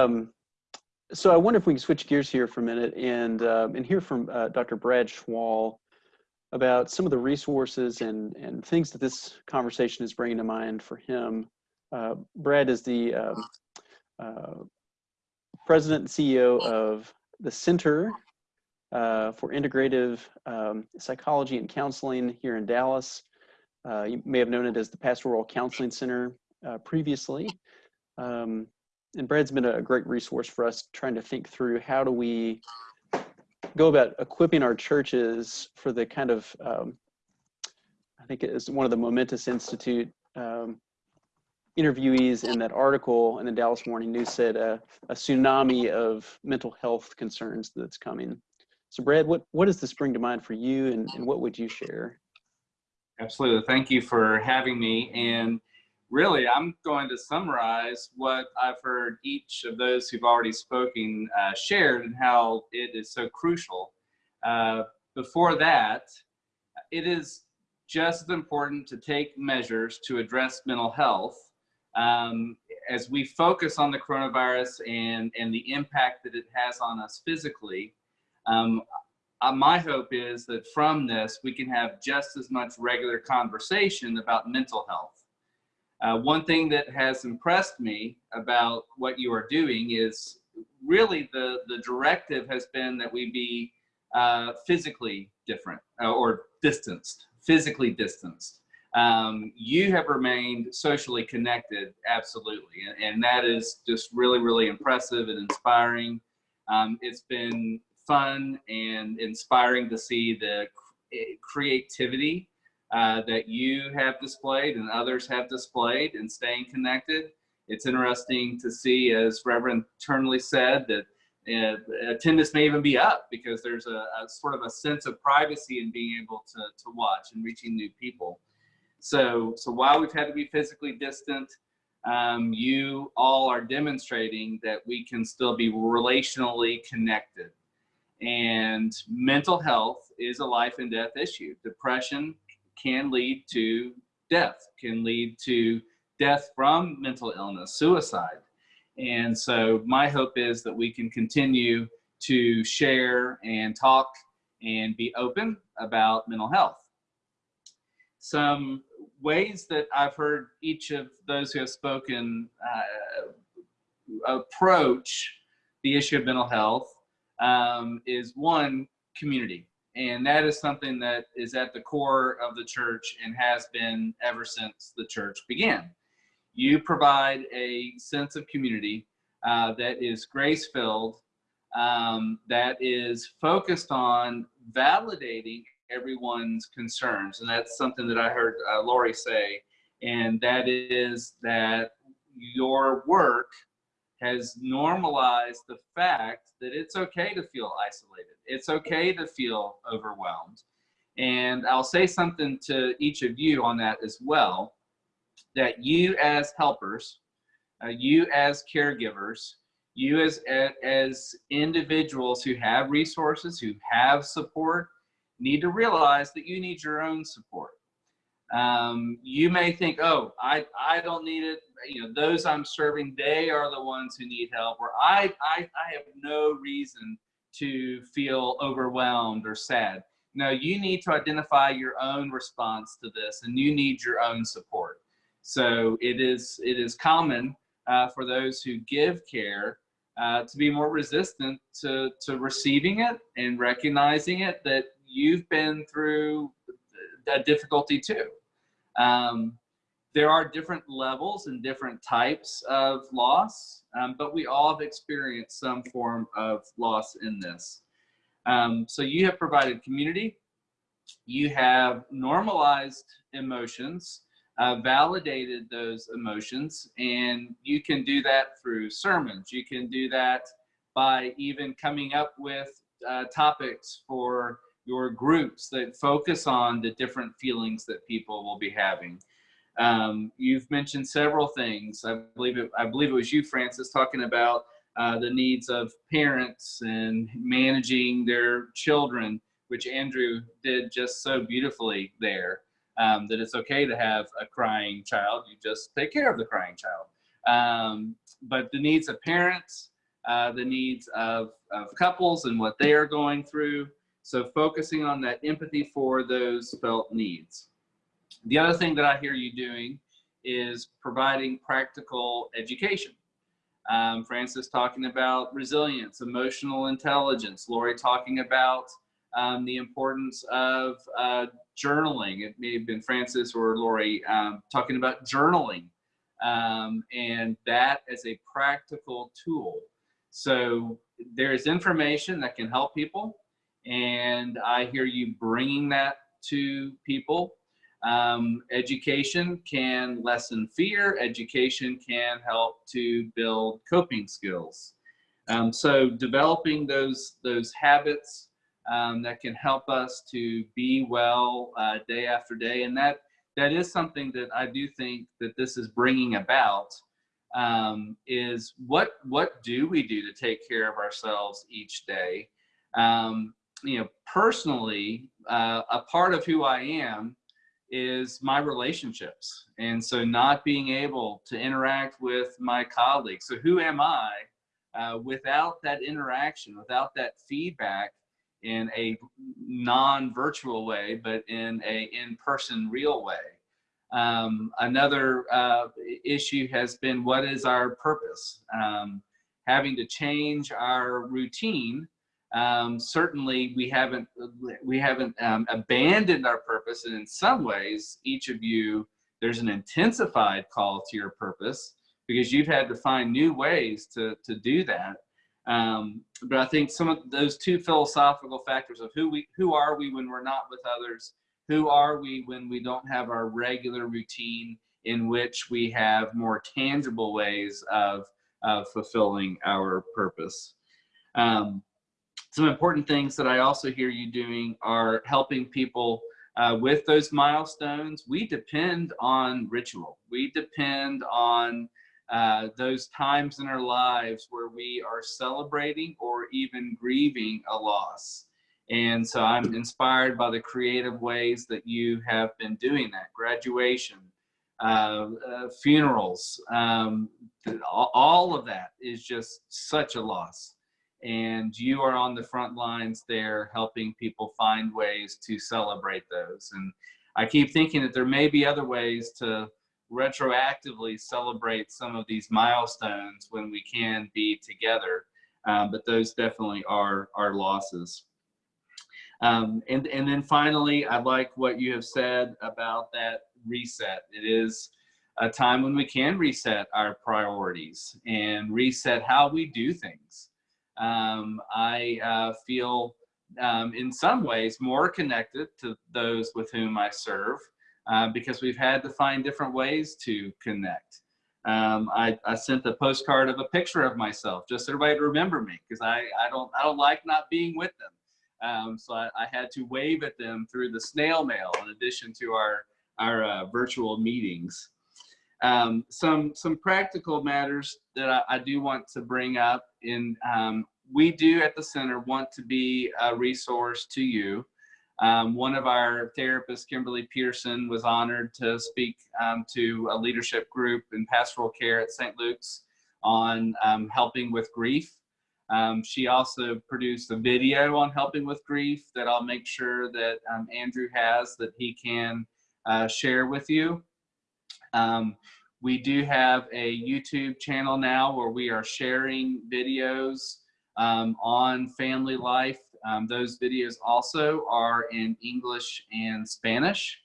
Um, so I wonder if we can switch gears here for a minute and um, and hear from uh, Dr. Brad Schwall about some of the resources and and things that this conversation is bringing to mind for him. Uh, Brad is the um, uh, president and CEO of the Center uh, for Integrative um, Psychology and Counseling here in Dallas. Uh, you may have known it as the Pastoral Counseling Center. uh, previously. Um, and Brad's been a great resource for us trying to think through how do we go about equipping our churches for the kind of, um, I think it is one of the Momentous Institute um, interviewees in that article in the Dallas Morning News said uh, a tsunami of mental health concerns that's coming. So Brad, what, what does this bring to mind for you and, and what would you share? Absolutely. Thank you for having me. And really, I'm going to summarize what I've heard each of those who've already spoken uh, shared and how it is so crucial. Uh, before that, it is just as important to take measures to address mental health um, as we focus on the coronavirus and, and the impact that it has on us physically. Um, uh, my hope is that from this, we can have just as much regular conversation about mental health. Uh, one thing that has impressed me about what you are doing is really the, the directive has been that we be uh, physically different uh, or distanced, physically distanced. Um, you have remained socially connected, absolutely. And, and that is just really, really impressive and inspiring. Um, it's been fun and inspiring to see the creativity uh, that you have displayed and others have displayed in staying connected. It's interesting to see, as Reverend Turnley said, that uh, attendance may even be up because there's a, a, sort of a sense of privacy in being able to, to watch and reaching new people. So, so while we've had to be physically distant, um, you all are demonstrating that we can still be relationally connected. And mental health is a life and death issue. Depression can lead to death, can lead to death from mental illness, suicide. And so my hope is that we can continue to share and talk and be open about mental health. Some ways that I've heard each of those who have spoken uh, approach the issue of mental health um, is one, community. And that is something that is at the core of the church and has been ever since the church began. You provide a sense of community uh, that is grace filled, um, that is focused on validating everyone's concerns. And that's something that I heard uh, Lori say. And that is that your work has normalized the fact that it's okay to feel isolated. It's okay to feel overwhelmed. And I'll say something to each of you on that as well, that you as helpers, uh, you as caregivers, you as, as individuals who have resources, who have support, need to realize that you need your own support. Um, you may think, oh, I, I don't need it. You know, those I'm serving, they are the ones who need help. Or I, I, I have no reason to feel overwhelmed or sad. No, you need to identify your own response to this and you need your own support. So it is, it is common uh, for those who give care uh, to be more resistant to, to receiving it and recognizing it that you've been through that difficulty too. Um, there are different levels and different types of loss, um, but we all have experienced some form of loss in this. Um, so you have provided community, you have normalized emotions, uh, validated those emotions, and you can do that through sermons. You can do that by even coming up with uh, topics for your groups that focus on the different feelings that people will be having. Um, you've mentioned several things. I believe it, I believe it was you, Francis, talking about uh, the needs of parents and managing their children, which Andrew did just so beautifully there. Um, that it's okay to have a crying child. You just take care of the crying child. Um, but the needs of parents, uh, the needs of, of couples and what they are going through, so focusing on that empathy for those felt needs. The other thing that I hear you doing is providing practical education. Um, Francis talking about resilience, emotional intelligence, Lori talking about um, the importance of uh, journaling. It may have been Francis or Lori um, talking about journaling um, and that as a practical tool. So there's information that can help people, and I hear you bringing that to people. Um, education can lessen fear. Education can help to build coping skills. Um, so developing those those habits um, that can help us to be well uh, day after day, and that that is something that I do think that this is bringing about. Um, is what what do we do to take care of ourselves each day? Um, you know, personally, uh, a part of who I am is my relationships, and so not being able to interact with my colleagues. So who am I? Uh, without that interaction, without that feedback in a non-virtual way, but in a in-person real way. Um, another uh, issue has been what is our purpose? Um, having to change our routine. Um, certainly, we haven't we haven't um, abandoned our purpose, and in some ways, each of you there's an intensified call to your purpose because you've had to find new ways to, to do that. Um, but I think some of those two philosophical factors of who we, who are we when we're not with others, who are we when we don't have our regular routine in which we have more tangible ways of, of fulfilling our purpose. Um, some important things that I also hear you doing are helping people uh, with those milestones. We depend on ritual. We depend on uh, those times in our lives where we are celebrating or even grieving a loss. And so I'm inspired by the creative ways that you have been doing that. Graduation, uh, uh, funerals, um, all, all of that is just such a loss. And you are on the front lines there helping people find ways to celebrate those. And I keep thinking that there may be other ways to retroactively celebrate some of these milestones when we can be together. Um, but those definitely are our losses. Um, and, and then finally, I like what you have said about that reset. It is a time when we can reset our priorities and reset how we do things. Um, I uh, feel um, in some ways more connected to those with whom I serve uh, because we've had to find different ways to connect. Um, I, I, sent a postcard of a picture of myself, just so everybody to remember me, because I, I don't I don't like not being with them. Um, so I, I, had to wave at them through the snail mail, in addition to our our uh, virtual meetings. Um, some some practical matters that I, I, do want to bring up. In um, we do at the center want to be a resource to you. Um, one of our therapists, Kimberly Pearson, was honored to speak um, to a leadership group in pastoral care at St. Luke's on um, helping with grief. Um, she also produced a video on helping with grief that I'll make sure that um, Andrew has that he can uh, share with you. Um, we do have a YouTube channel now where we are sharing videos on family life um, those videos also are in English and Spanish.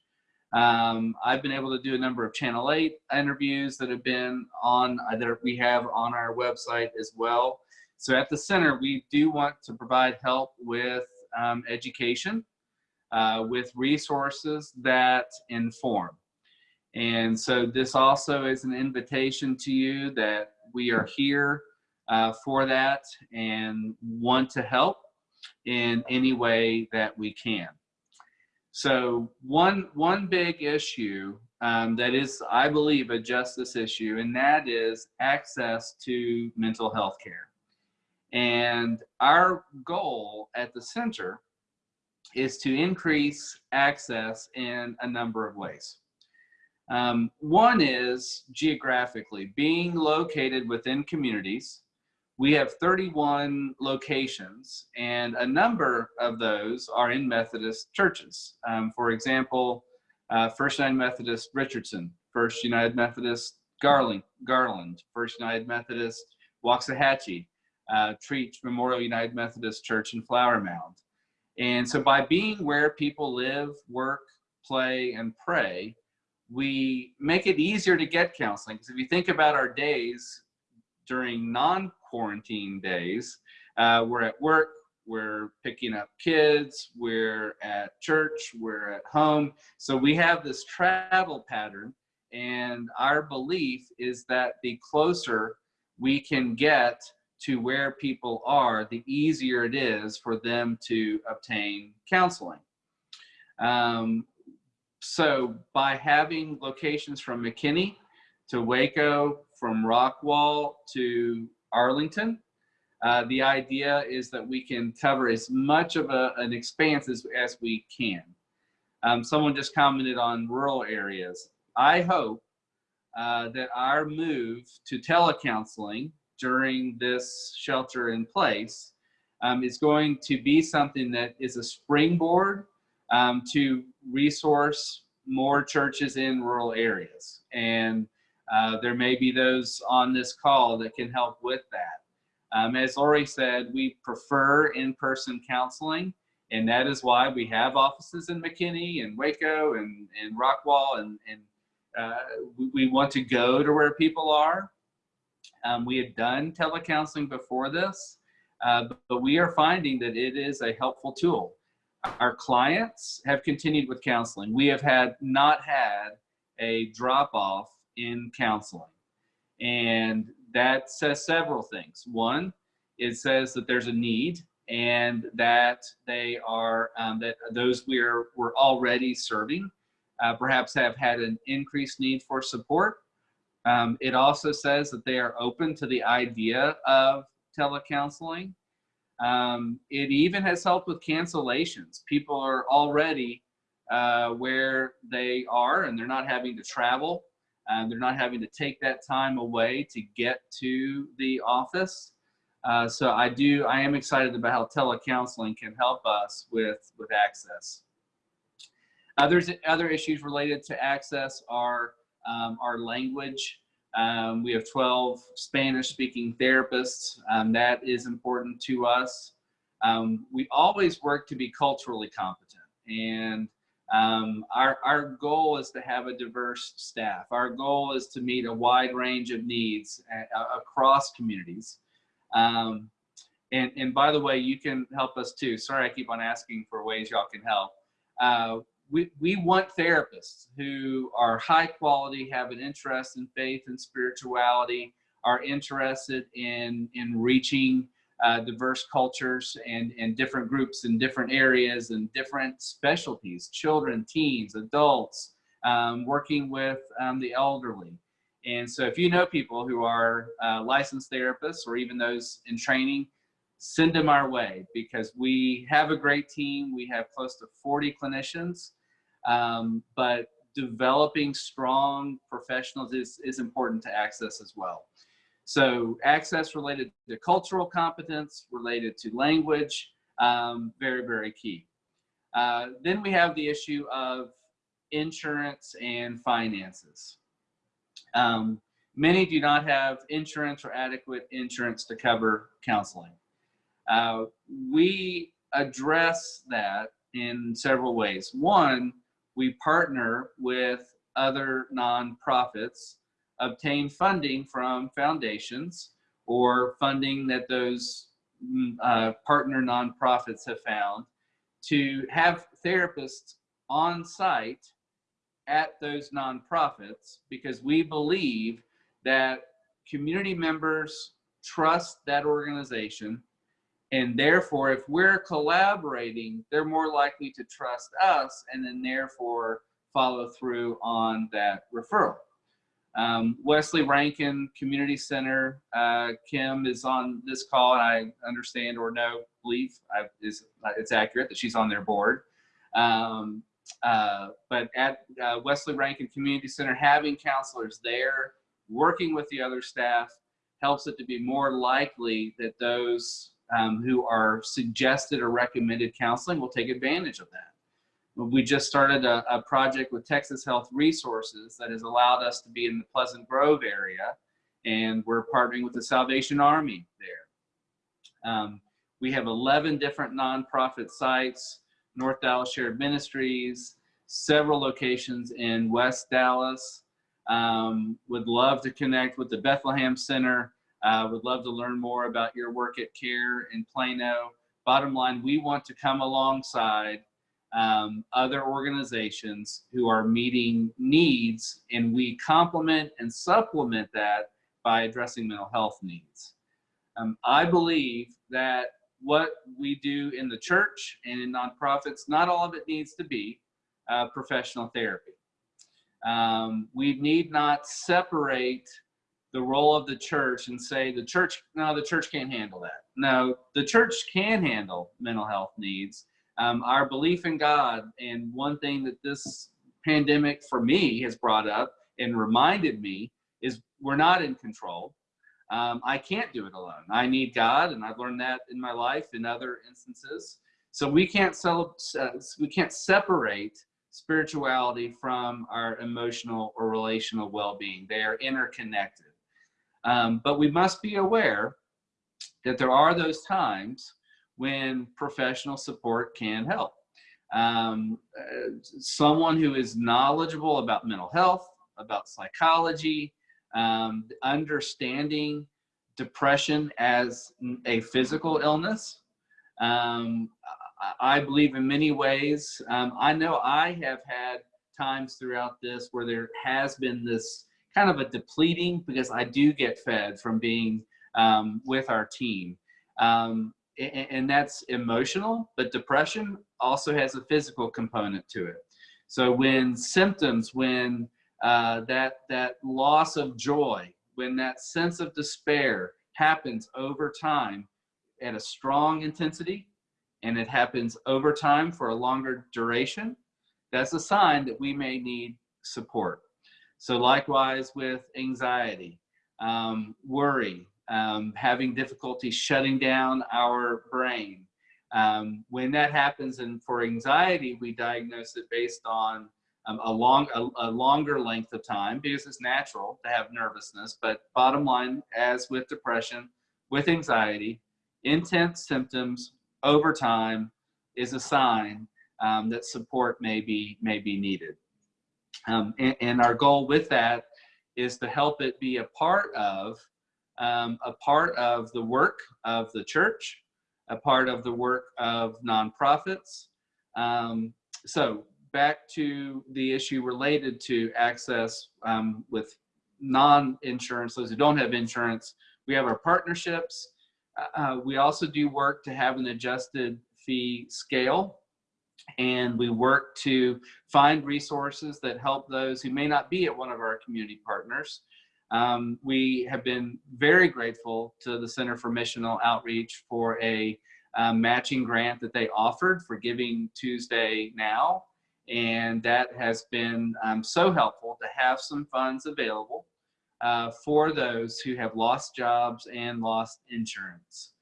Um, I've been able to do a number of Channel 8 interviews that have been on, uh, that we have on our website as well. So at the center, we do want to provide help with um, education, uh, with resources that inform. And so this also is an invitation to you that we are here uh, for that and want to help in any way that we can. So one, one big issue um, that is, I believe, a justice issue, and that is access to mental health care. And our goal at the center is to increase access in a number of ways. Um, one is geographically being located within communities we have 31 locations and a number of those are in Methodist churches. Um, for example, uh, First United Methodist Richardson, First United Methodist Garland, Garland First United Methodist Waxahachie, uh, Trietsch Memorial United Methodist Church in Flower Mound. And so by being where people live, work, play, and pray, we make it easier to get counseling. Because if you think about our days during non-quarantine days, uh, we're at work, we're picking up kids, we're at church, we're at home. So we have this travel pattern. And our belief is that the closer we can get to where people are, the easier it is for them to obtain counseling. Um, so by having locations from McKinney to Waco, from Rockwall to Arlington, uh, the idea is that we can cover as much of a, an expanse as, as we can. Um, someone just commented on rural areas. I hope uh, that our move to telecounseling during this shelter in place um, is going to be something that is a springboard um, to resource more churches in rural areas. And uh, there may be those on this call that can help with that. Um, as Lori said, we prefer in-person counseling, and that is why we have offices in McKinney and Waco and, and Rockwall, and, and uh, we, want to go to where people are. Um, we had done telecounseling before this, uh, but we are finding that it is a helpful tool. Our clients have continued with counseling. We have had not had a drop off in counseling. And that says several things. One, it says that there's a need and that they are, um, that those we're, we're already serving uh, perhaps have had an increased need for support. Um, it also says that they are open to the idea of telecounseling. Um, it even has helped with cancellations. People are already uh, where they are and they're not having to travel. and they're not having to take that time away to get to the office. Uh, so I do, I am excited about how telecounseling can help us with, with access. Others, other issues related to access are um, our language. Um, we have 12 Spanish speaking therapists. Um, that is important to us. Um, we always work to be culturally competent and um, our, our goal is to have a diverse staff. Our goal is to meet a wide range of needs uh, across communities. Um, and, and by the way, you can help us too. Sorry, I keep on asking for ways y'all can help. Uh, we, we want therapists who are high quality, have an interest in faith and spirituality, are interested in, in reaching uh, diverse cultures and, and different groups in different areas and different specialties, children, teens, adults, um, working with um, the elderly. And so if you know people who are uh, licensed therapists or even those in training, send them our way because we have a great team. We have close to 40 clinicians, um, but developing strong professionals is, is important to access as well. So access related to cultural competence, related to language, um, very, very key. Uh, then we have the issue of insurance and finances. Um, many do not have insurance or adequate insurance to cover counseling. Uh, we address that in several ways. One, we partner with other nonprofits obtain funding from foundations or funding that those mm, uh, partner nonprofits have found to have therapists on site at those nonprofits because we believe that community members trust that organization and therefore if we're collaborating they're more likely to trust us and then therefore follow through on that referral um, Wesley Rankin Community Center, uh, Kim is on this call, and I understand or know, believe I, is, it's accurate that she's on their board. Um, uh, but at uh, Wesley Rankin Community Center, having counselors there, working with the other staff, helps it to be more likely that those um, who are suggested or recommended counseling will take advantage of that. We just started a, a, project with Texas Health Resources that has allowed us to be in the Pleasant Grove area, and we're partnering with the Salvation Army there. Um, we have 11 different nonprofit sites, North Dallas Shared Ministries, several locations in West Dallas. Um, would love to connect with the Bethlehem Center. Uh, would love to learn more about your work at CARE in Plano. Bottom line, we want to come alongside um, other organizations who are meeting needs, and we complement and supplement that by addressing mental health needs. Um, I believe that what we do in the church and in nonprofits, not all of it needs to be uh, professional therapy. Um, we need not separate the role of the church and say the church, no, the church can't handle that. No, the church can handle mental health needs. Um, our belief in God, and one thing that this pandemic for me has brought up and reminded me is we're not in control. Um, I can't do it alone. I need God, and I've learned that in my life in other instances. So we can't sell, uh, we can't separate spirituality from our emotional or relational well-being. They are interconnected. Um, but we must be aware that there are those times when professional support can help. Um, uh, someone who is knowledgeable about mental health, about psychology, um, understanding depression as a physical illness. Um, I believe in many ways. Um, I know I have had times throughout this where there has been this kind of a depleting because I do get fed from being um, with our team. Um, and, and that's emotional, but depression also has a physical component to it. So when symptoms, when uh, that, that loss of joy, when that sense of despair happens over time at a strong intensity, and it happens over time for a longer duration, that's a sign that we may need support. So likewise with anxiety, um, worry, um, having difficulty shutting down our brain. Um, when that happens, and for anxiety, we diagnose it based on um, a long, a, a, longer length of time because it's natural to have nervousness. But bottom line, as with depression, with anxiety, intense symptoms over time is a sign um, that support may be may be needed. Um, and, and, our goal with that is to help it be a part of um, a part of the work of the church, a part of the work of nonprofits. Um, so back to the issue related to access um, with non-insurance, those who don't have insurance, we have our partnerships. Uh, uh we also do work to have an adjusted fee scale and we work to find resources that help those who may not be at one of our community partners. Um, we have been very grateful to the Center for Missional Outreach for a um, matching grant that they offered for Giving Tuesday Now. And that has been um, so helpful to have some funds available uh, for those who have lost jobs and lost insurance.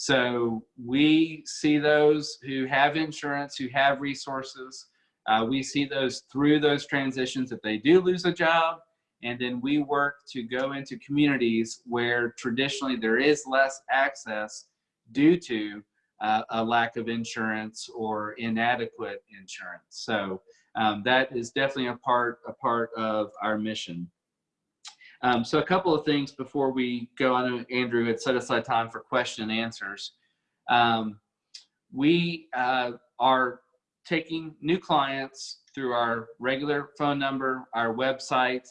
So we see those who have insurance, who have resources. Uh, we see those through those transitions if they do lose a job. And then we work to go into communities where traditionally there is less access due to uh, a lack of insurance or inadequate insurance. So um, that is definitely a part, a part of our mission. Um, so a couple of things before we go on, Andrew had set aside time for question and answers. Um, we uh, are taking new clients through our regular phone number, our website,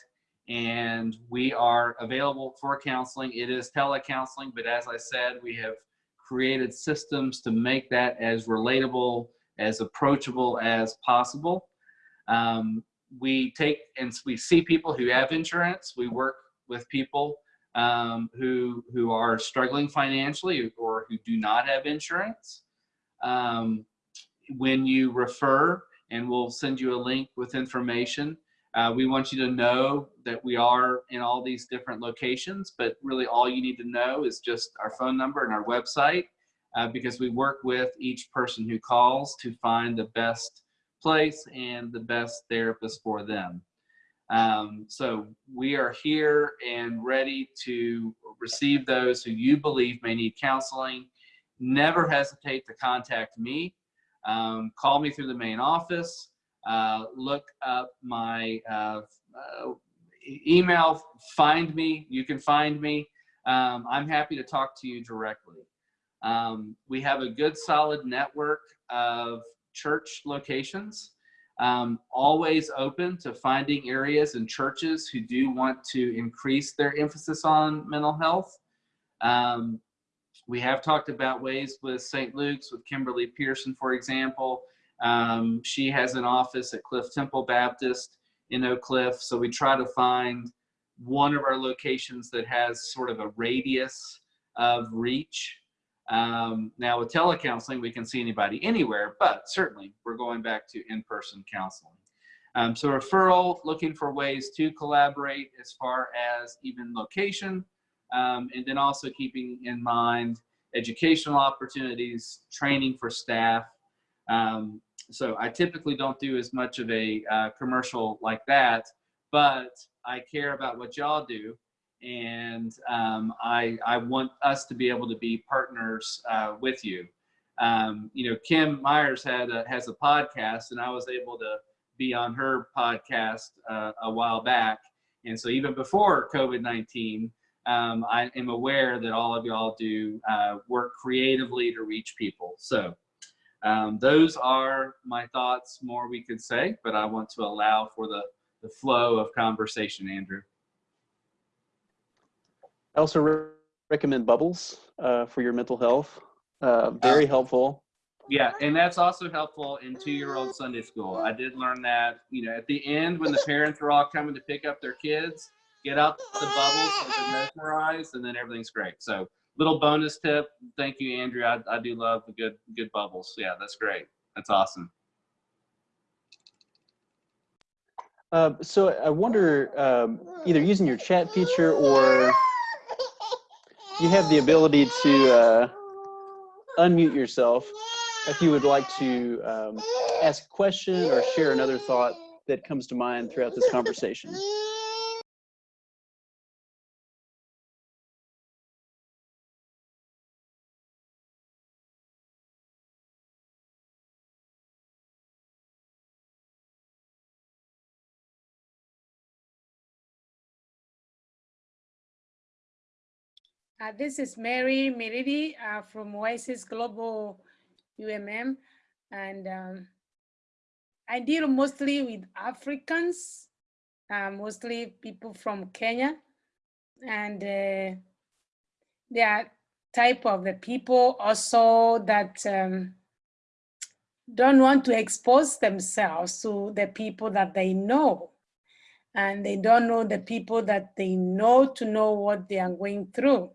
and we are available for counseling. It is telecounseling, but as I said, we have created systems to make that as relatable, as approachable as possible. Um, we take and we see people who have insurance. We work with people um, who who are struggling financially or who do not have insurance. Um, when you refer, and we'll send you a link with information. Uh, we want you to know that we are in all these different locations, but really all you need to know is just our phone number and our website uh, because we work with each person who calls to find the best place and the best therapist for them. Um, so we are here and ready to receive those who you believe may need counseling. Never hesitate to contact me. Um, call me through the main office. uh, look up my uh, uh, email, find me. You can find me. Um, I'm happy to talk to you directly. Um, we have a good, solid network of church locations, um, always open to finding areas and churches who do want to increase their emphasis on mental health. Um, we have talked about ways with St. Luke's, with Kimberly Pearson, for example. Um, she has an office at Cliff Temple Baptist in Oak Cliff. So we try to find one of our locations that has sort of a radius of reach. Um, now with telecounseling, we can see anybody anywhere, but certainly we're going back to in-person counseling. Um, so referral, looking for ways to collaborate as far as even location, um, and then also keeping in mind educational opportunities, training for staff. Um, so I typically don't do as much of a uh, commercial like that, but I care about what y'all do. And um, I, I want us to be able to be partners uh, with you. Um, you know, Kim Myers had a, has a podcast, and I was able to be on her podcast uh, a while back. And so even before COVID 19, um, I am aware that all of y'all do uh, work creatively to reach people. So um, those are my thoughts. More we could say, but I want to allow for the, the flow of conversation, Andrew. I also re- recommend Bubbles uh, for your mental health. Uh, very helpful. Yeah, and that's also helpful in two-year-old Sunday school. I did learn that, you know, at the end when the parents are all coming to pick up their kids, get out the bubbles so they're mesmerized, and then everything's great. So, little bonus tip. Thank you, Andrew. I, I do love the good good bubbles. Yeah, that's great. That's awesome. Uh, so I wonder, um, either using your chat feature or you have the ability to uh, unmute yourself if you would like to um, ask a question or share another thought that comes to mind throughout this conversation. Uh, this is Mary Meridi uh, from Oasis Global UMM, and um, I deal mostly with Africans, uh, mostly people from Kenya, and uh, they are type of the people also that um, don't want to expose themselves to the people that they know. And they don't know the people that they know to know what they are going through.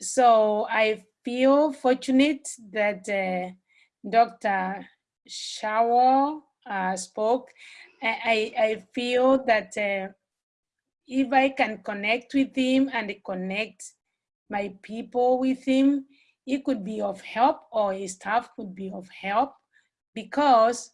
So I feel fortunate that uh, Dr. Shaw uh, spoke. I, I feel that uh, if I can connect with him and connect my people with him, it could be of help or his staff could be of help because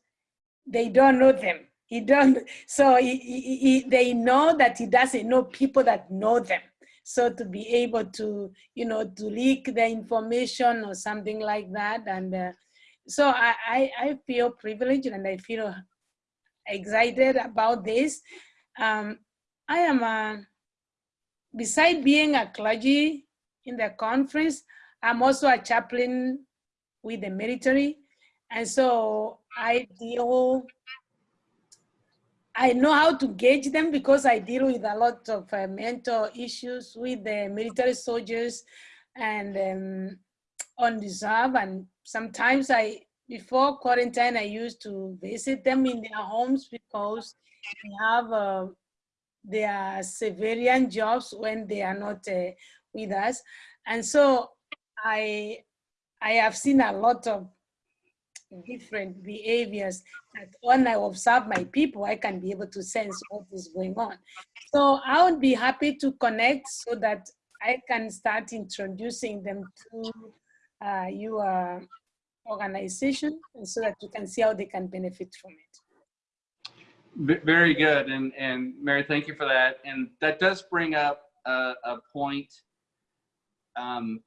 they don't know them. He don't, so he, he, he, they know that he doesn't know people that know them. So to be able to, you know, to leak the information or something like that. And uh, so I, I, I, feel privileged and I feel excited about this. Um, I am, a, beside being a clergy in the conference, I'm also a chaplain with the military. And so I deal I know how to gauge them because I deal with a lot of uh, mental issues with the military soldiers and um, on reserve. And sometimes I, before quarantine, I used to visit them in their homes because they have uh, their civilian jobs when they are not uh, with us. And so I, I have seen a lot of different behaviors that when I observe my people, I can be able to sense what is going on. So I would be happy to connect so that I can start introducing them to uh, your organization and so that you can see how they can benefit from it. Very good. And, and Mary, thank you for that. And that does bring up a, a point. Um,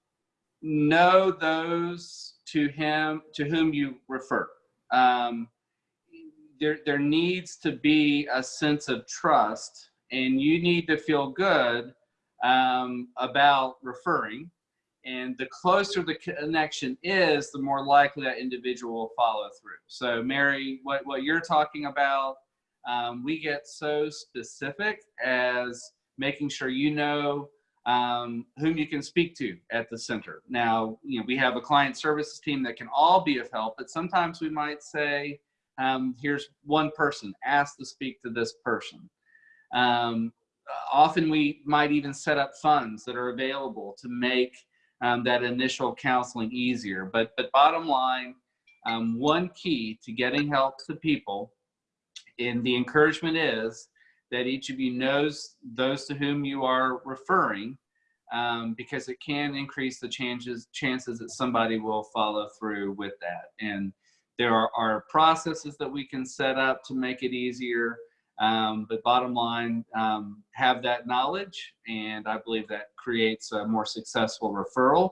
know those to him to whom you refer. Um, there, there needs to be a sense of trust and you need to feel good um, about referring. And the closer the connection is, the more likely that individual will follow through. So Mary, what, what you're talking about, um, we get so specific as making sure you know um, whom you can speak to at the center. Now, you know, we have a client services team that can all be of help, but sometimes we might say, um, here's one person, ask to speak to this person. Um, often we might even set up funds that are available to make um, that initial counseling easier. But, but bottom line, um, one key to getting help to people, and the encouragement is that each of you knows those to whom you are referring, um, because it can increase the chances chances that somebody will follow through with that. And there are, are processes that we can set up to make it easier. Um, but bottom line, um, have that knowledge, and I believe that creates a more successful referral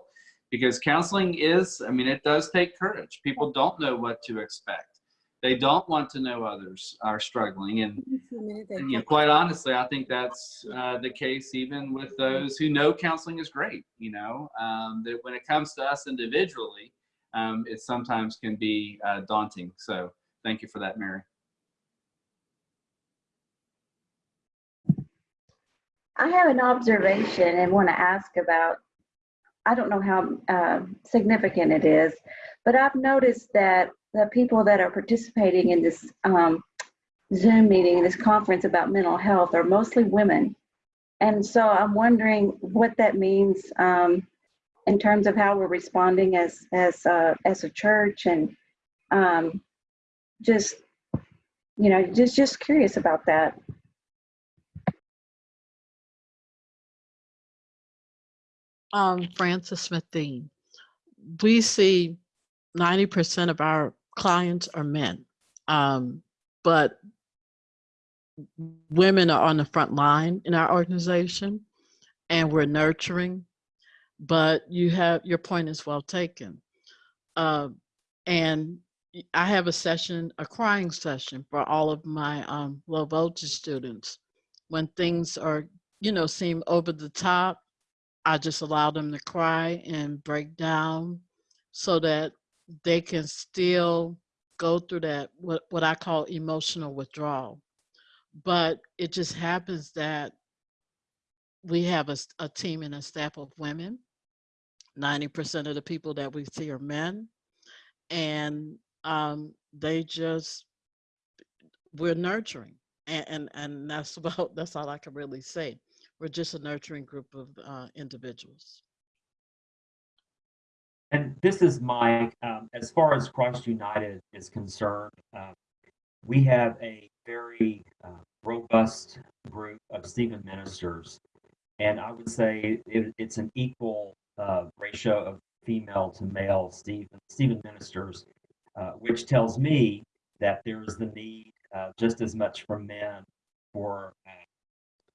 because counseling is, I mean, it does take courage. People don't know what to expect. They don't want to know others are struggling. And, and you know, quite honestly, I think that's uh, the case even with those who know counseling is great. You know, um, that when it comes to us individually, um, it sometimes can be uh, daunting. So thank you for that, Mary. I have an observation and want to ask about, I don't know how uh, significant it is, but I've noticed that the people that are participating in this um, Zoom meeting, this conference about mental health are mostly women. And so I'm wondering what that means um, in terms of how we're responding as, as, uh, as a church and um, just, you know, just, just curious about that. Um, Francis Smith Dean. We see 90% of our clients are men. Um, but women are on the front line in our organization and we're nurturing. But you have your point is well taken. Uh, and I have a session, a crying session for all of my um, low voltage students. When things are, you know, seem over the top, I just allow them to cry and break down so that they can still go through that, what, what I call emotional withdrawal. But it just happens that we have a, a team and a staff of women. 90% of the people that we see are men. And um, they just, we're nurturing. And, and, and that's about, that's all I can really say. We're just a nurturing group of uh, individuals. And this is Mike. Um, as far as Christ United is concerned, uh, we have a very uh, robust group of Stephen ministers. And I would say it, it's an equal uh, ratio of female to male Stephen, Stephen ministers, uh, which tells me that there is the need uh, just as much for men for, uh,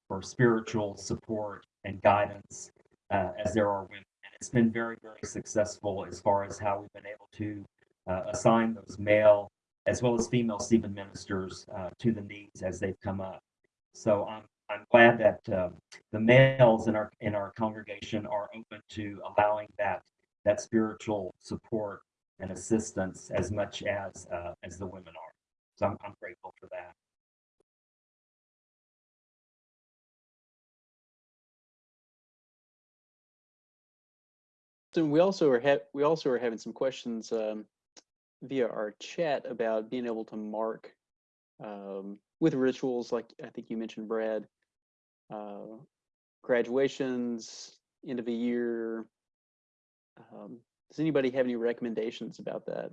for spiritual support and guidance as there are women it's been very, very successful as far as how we've been able to uh, assign those male as well as female Stephen ministers uh, to the needs as they've come up. So I'm, I'm glad that uh, the males in our in our congregation are open to allowing that that spiritual support and assistance as much as uh, as the women are. So I'm, I'm grateful for that. We also are we also are having some questions um, via our chat about being able to mark um, with rituals like I think you mentioned, Brad, uh, graduations, end of the year. Um, does anybody have any recommendations about that?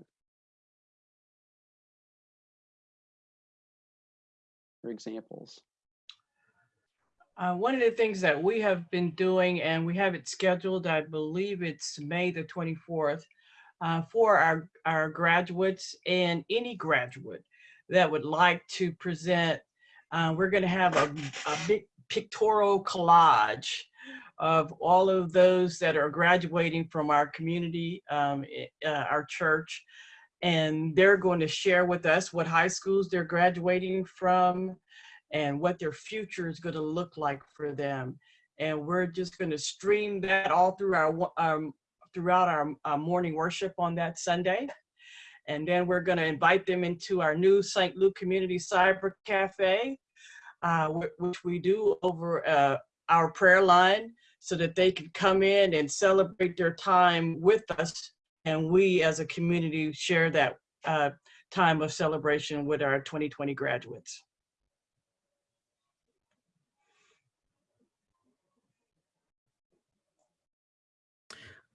Or examples? Uh, one of the things that we have been doing, and we have it scheduled, I believe it's May the 24th, uh, for our, our graduates and any graduate that would like to present. Uh, we're going to have a, a big pictorial collage of all of those that are graduating from our community, um, uh, our church. and they're going to share with us what high schools they're graduating from and what their future is going to look like for them. And we're just going to stream that all through our um, throughout our uh, morning worship on that Sunday. And then we're going to invite them into our new St. Luke Community Cyber Cafe, uh, which we do over uh, our prayer line so that they can come in and celebrate their time with us. And we as a community share that uh, time of celebration with our 2020 graduates.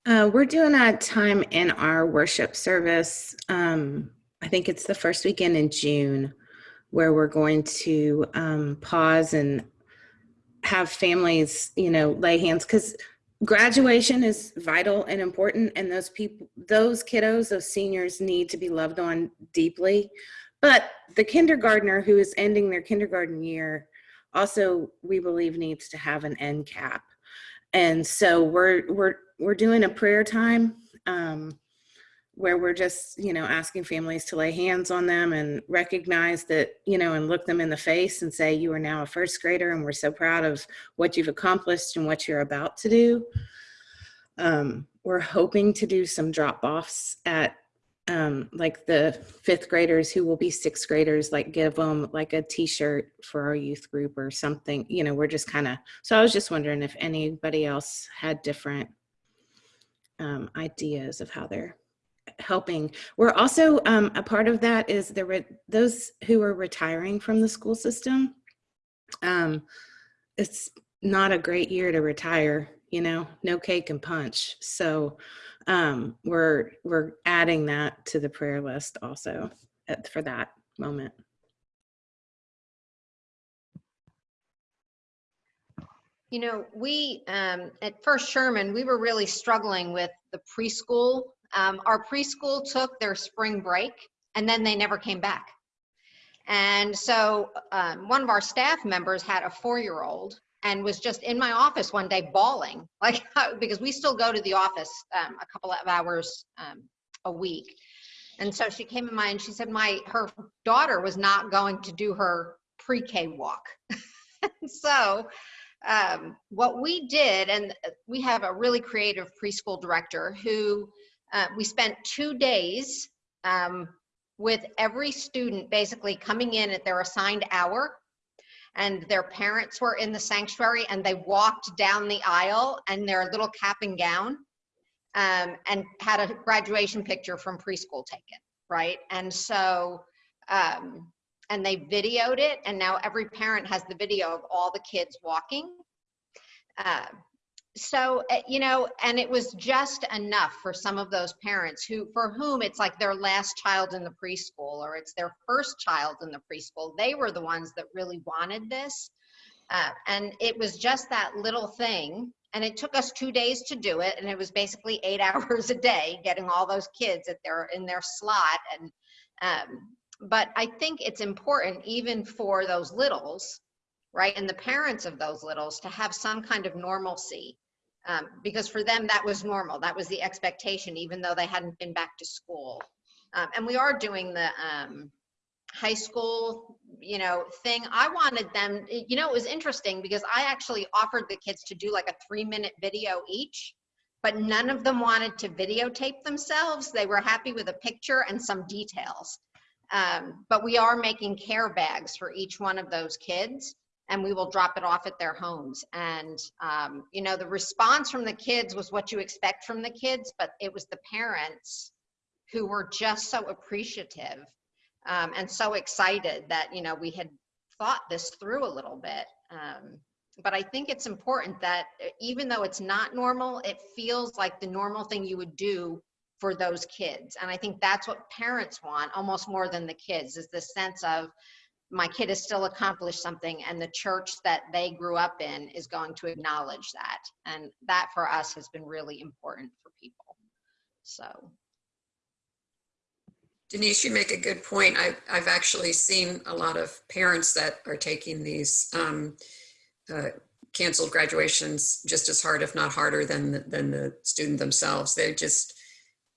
Uh, we're doing a time in our worship service. Um, I think it's the first weekend in June where we're going to um, pause and have families, you know, lay hands because graduation is vital and important, and those people, those kiddos, those seniors need to be loved on deeply. But the kindergartner who is ending their kindergarten year also, we believe, needs to have an end cap. And so we're we're we're doing a prayer time um, where we're just you know asking families to lay hands on them and recognize that you know and look them in the face and say you are now a first grader and we're so proud of what you've accomplished and what you're about to do. Um, we're hoping to do some drop offs at um, like the fifth graders who will be sixth graders, like give them like a t-shirt for our youth group or something. You know, we're just kind of, so I was just wondering if anybody else had different um, ideas of how they're helping. We're also, um, a part of that is the, those who are retiring from the school system. Um, it's not a great year to retire, you know, no cake and punch. So, um, we're we're adding that to the prayer list also for that moment. You know, we, um, at First Sherman, we were really struggling with the preschool. Um, our preschool took their spring break and then they never came back. And so um, one of our staff members had a four-year-old and was just in my office one day bawling, like, because we still go to the office um, a couple of hours um, a week. And so she came in my, and she said my, her daughter was not going to do her pre-K walk. so um, what we did, and we have a really creative preschool director who uh, we spent two days um, with every student basically coming in at their assigned hour and their parents were in the sanctuary and they walked down the aisle in their little cap and gown um, and had a graduation picture from preschool taken, right? And so, um, and they videoed it and now every parent has the video of all the kids walking. Uh, so, uh, you know, and it was just enough for some of those parents who, for whom it's like their last child in the preschool or it's their first child in the preschool. They were the ones that really wanted this. Uh, and it was just that little thing. And it took us two days to do it. And it was basically eight hours a day getting all those kids at their, in their slot. And, um, but I think it's important even for those littles, right? And the parents of those littles to have some kind of normalcy um, because for them that was normal. That was the expectation even though they hadn't been back to school. Um, and we are doing the um, high school you know thing. I wanted them you know it was interesting because i actually offered the kids to do like a three minute video each but none of them wanted to videotape themselves. They were happy with a picture and some details. Um, but we are making care bags for each one of those kids and we will drop it off at their homes. And, um, you know, the response from the kids was what you expect from the kids, but it was the parents who were just so appreciative um, and so excited that, you know, we had thought this through a little bit. Um, but I think it's important that even though it's not normal, it feels like the normal thing you would do for those kids. And I think that's what parents want almost more than the kids is the sense of, my kid has still accomplished something and the church that they grew up in is going to acknowledge that and that for us has been really important for people so Denise, you make a good point. I've, I've actually seen a lot of parents that are taking these um, uh, canceled graduations just as hard, if not harder than, the- than the student themselves. They just,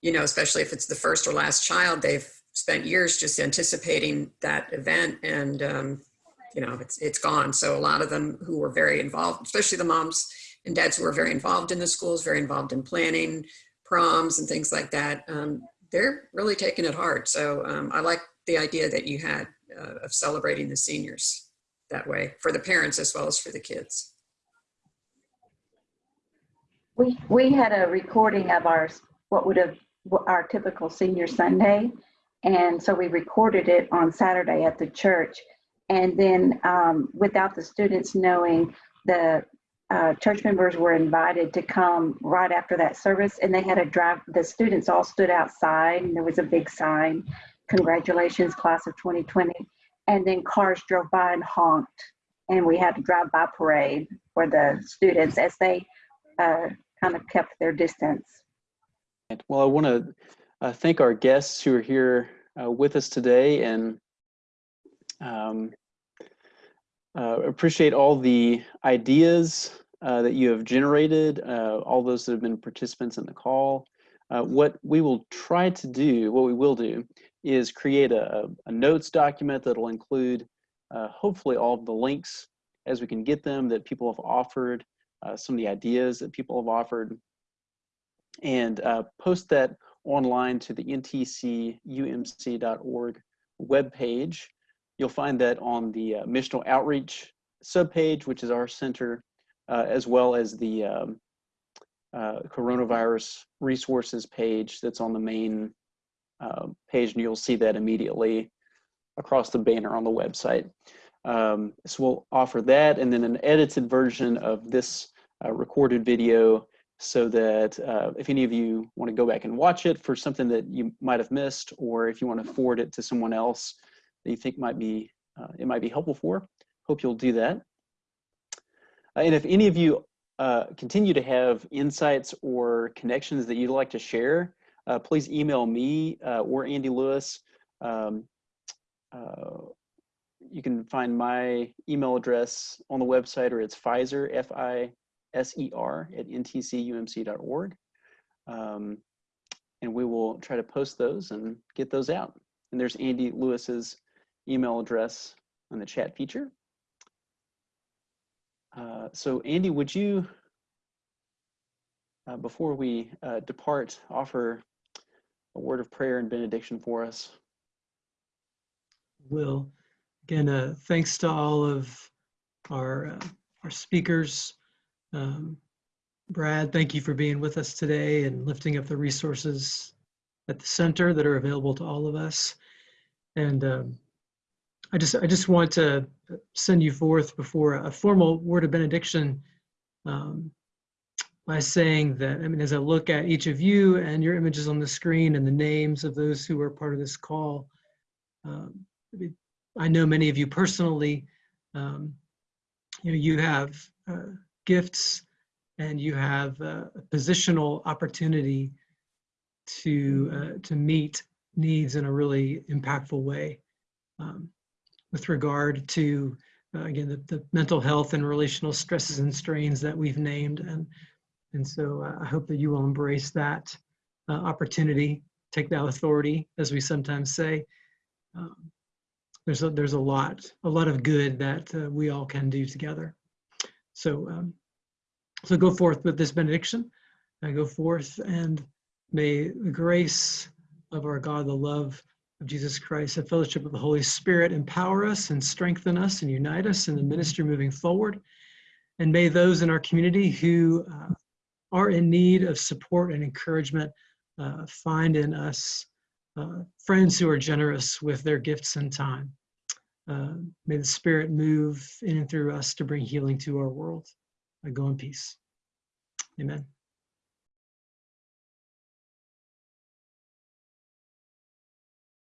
you know, especially if it's the first or last child, they've spent years just anticipating that event and, um, you know, it's, it's gone. So a lot of them who were very involved, especially the moms and dads who were very involved in the schools, very involved in planning proms and things like that, um, they're really taking it hard. So um, I like the idea that you had uh, of celebrating the seniors that way for the parents as well as for the kids. We, we had a recording of our, what would have, our typical senior Sunday. And so we recorded it on Saturday at the church. And then um, without the students knowing, the uh, church members were invited to come right after that service. And they had a drive, the students all stood outside and there was a big sign, congratulations class of 2020. And then cars drove by and honked. And we had to drive by parade for the students as they uh, kind of kept their distance. Well, I want to uh, thank our guests who are here uh, with us today and um, uh, appreciate all the ideas uh, that you have generated, uh, all those that have been participants in the call. Uh, what we will try to do, what we will do, is create a, a notes document that'll include uh, hopefully all of the links as we can get them that people have offered, some of the ideas that people have offered, and post that online to the ntcumc.org webpage. You'll find that on the uh, missional outreach subpage, which is our center, uh, as well as the um, uh, coronavirus resources page that's on the main uh, page, and you'll see that immediately across the banner on the website. Um, so we'll offer that and then an edited version of this uh, recorded video so that uh, if any of you want to go back and watch it for something that you might have missed, or if you want to forward it to someone else that you think might be uh, it might be helpful for, hope you'll do that. Uh, and if any of you uh, continue to have insights or connections that you'd like to share, uh, please email me uh, or Andy Lewis. Um, you can find my email address on the website or it's Fiser, F-I S-E-R at ntcumc.org. Um, and we will try to post those and get those out. And there's Andy Lewis's email address on the chat feature. Uh, so Andy, would you, uh, before we uh, depart, offer a word of prayer and benediction for us? Will. Again, uh, thanks to all of our, uh, our speakers. Um, Brad, thank you for being with us today and lifting up the resources at the center that are available to all of us. And um, I just I just want to send you forth before a formal word of benediction um, by saying that, I mean, as I look at each of you and your images on the screen and the names of those who are part of this call, um, I know many of you personally, um, you know, you have uh, gifts and you have a positional opportunity to uh, to meet needs in a really impactful way. Um, with regard to uh, again the, the mental health and relational stresses and strains that we've named and and so uh, I hope that you will embrace that uh, opportunity take that authority as we sometimes say. Um, there's a, there's a lot a lot of good that uh, we all can do together so, um, so go forth with this benediction. and go forth and may the grace of our God, the love of Jesus Christ, the fellowship of the Holy Spirit empower us and strengthen us and unite us in the ministry moving forward. And may those in our community who uh, are in need of support and encouragement uh, find in us uh, friends who are generous with their gifts and time. Uh, may the Spirit move in and through us to bring healing to our world. I go in peace. Amen.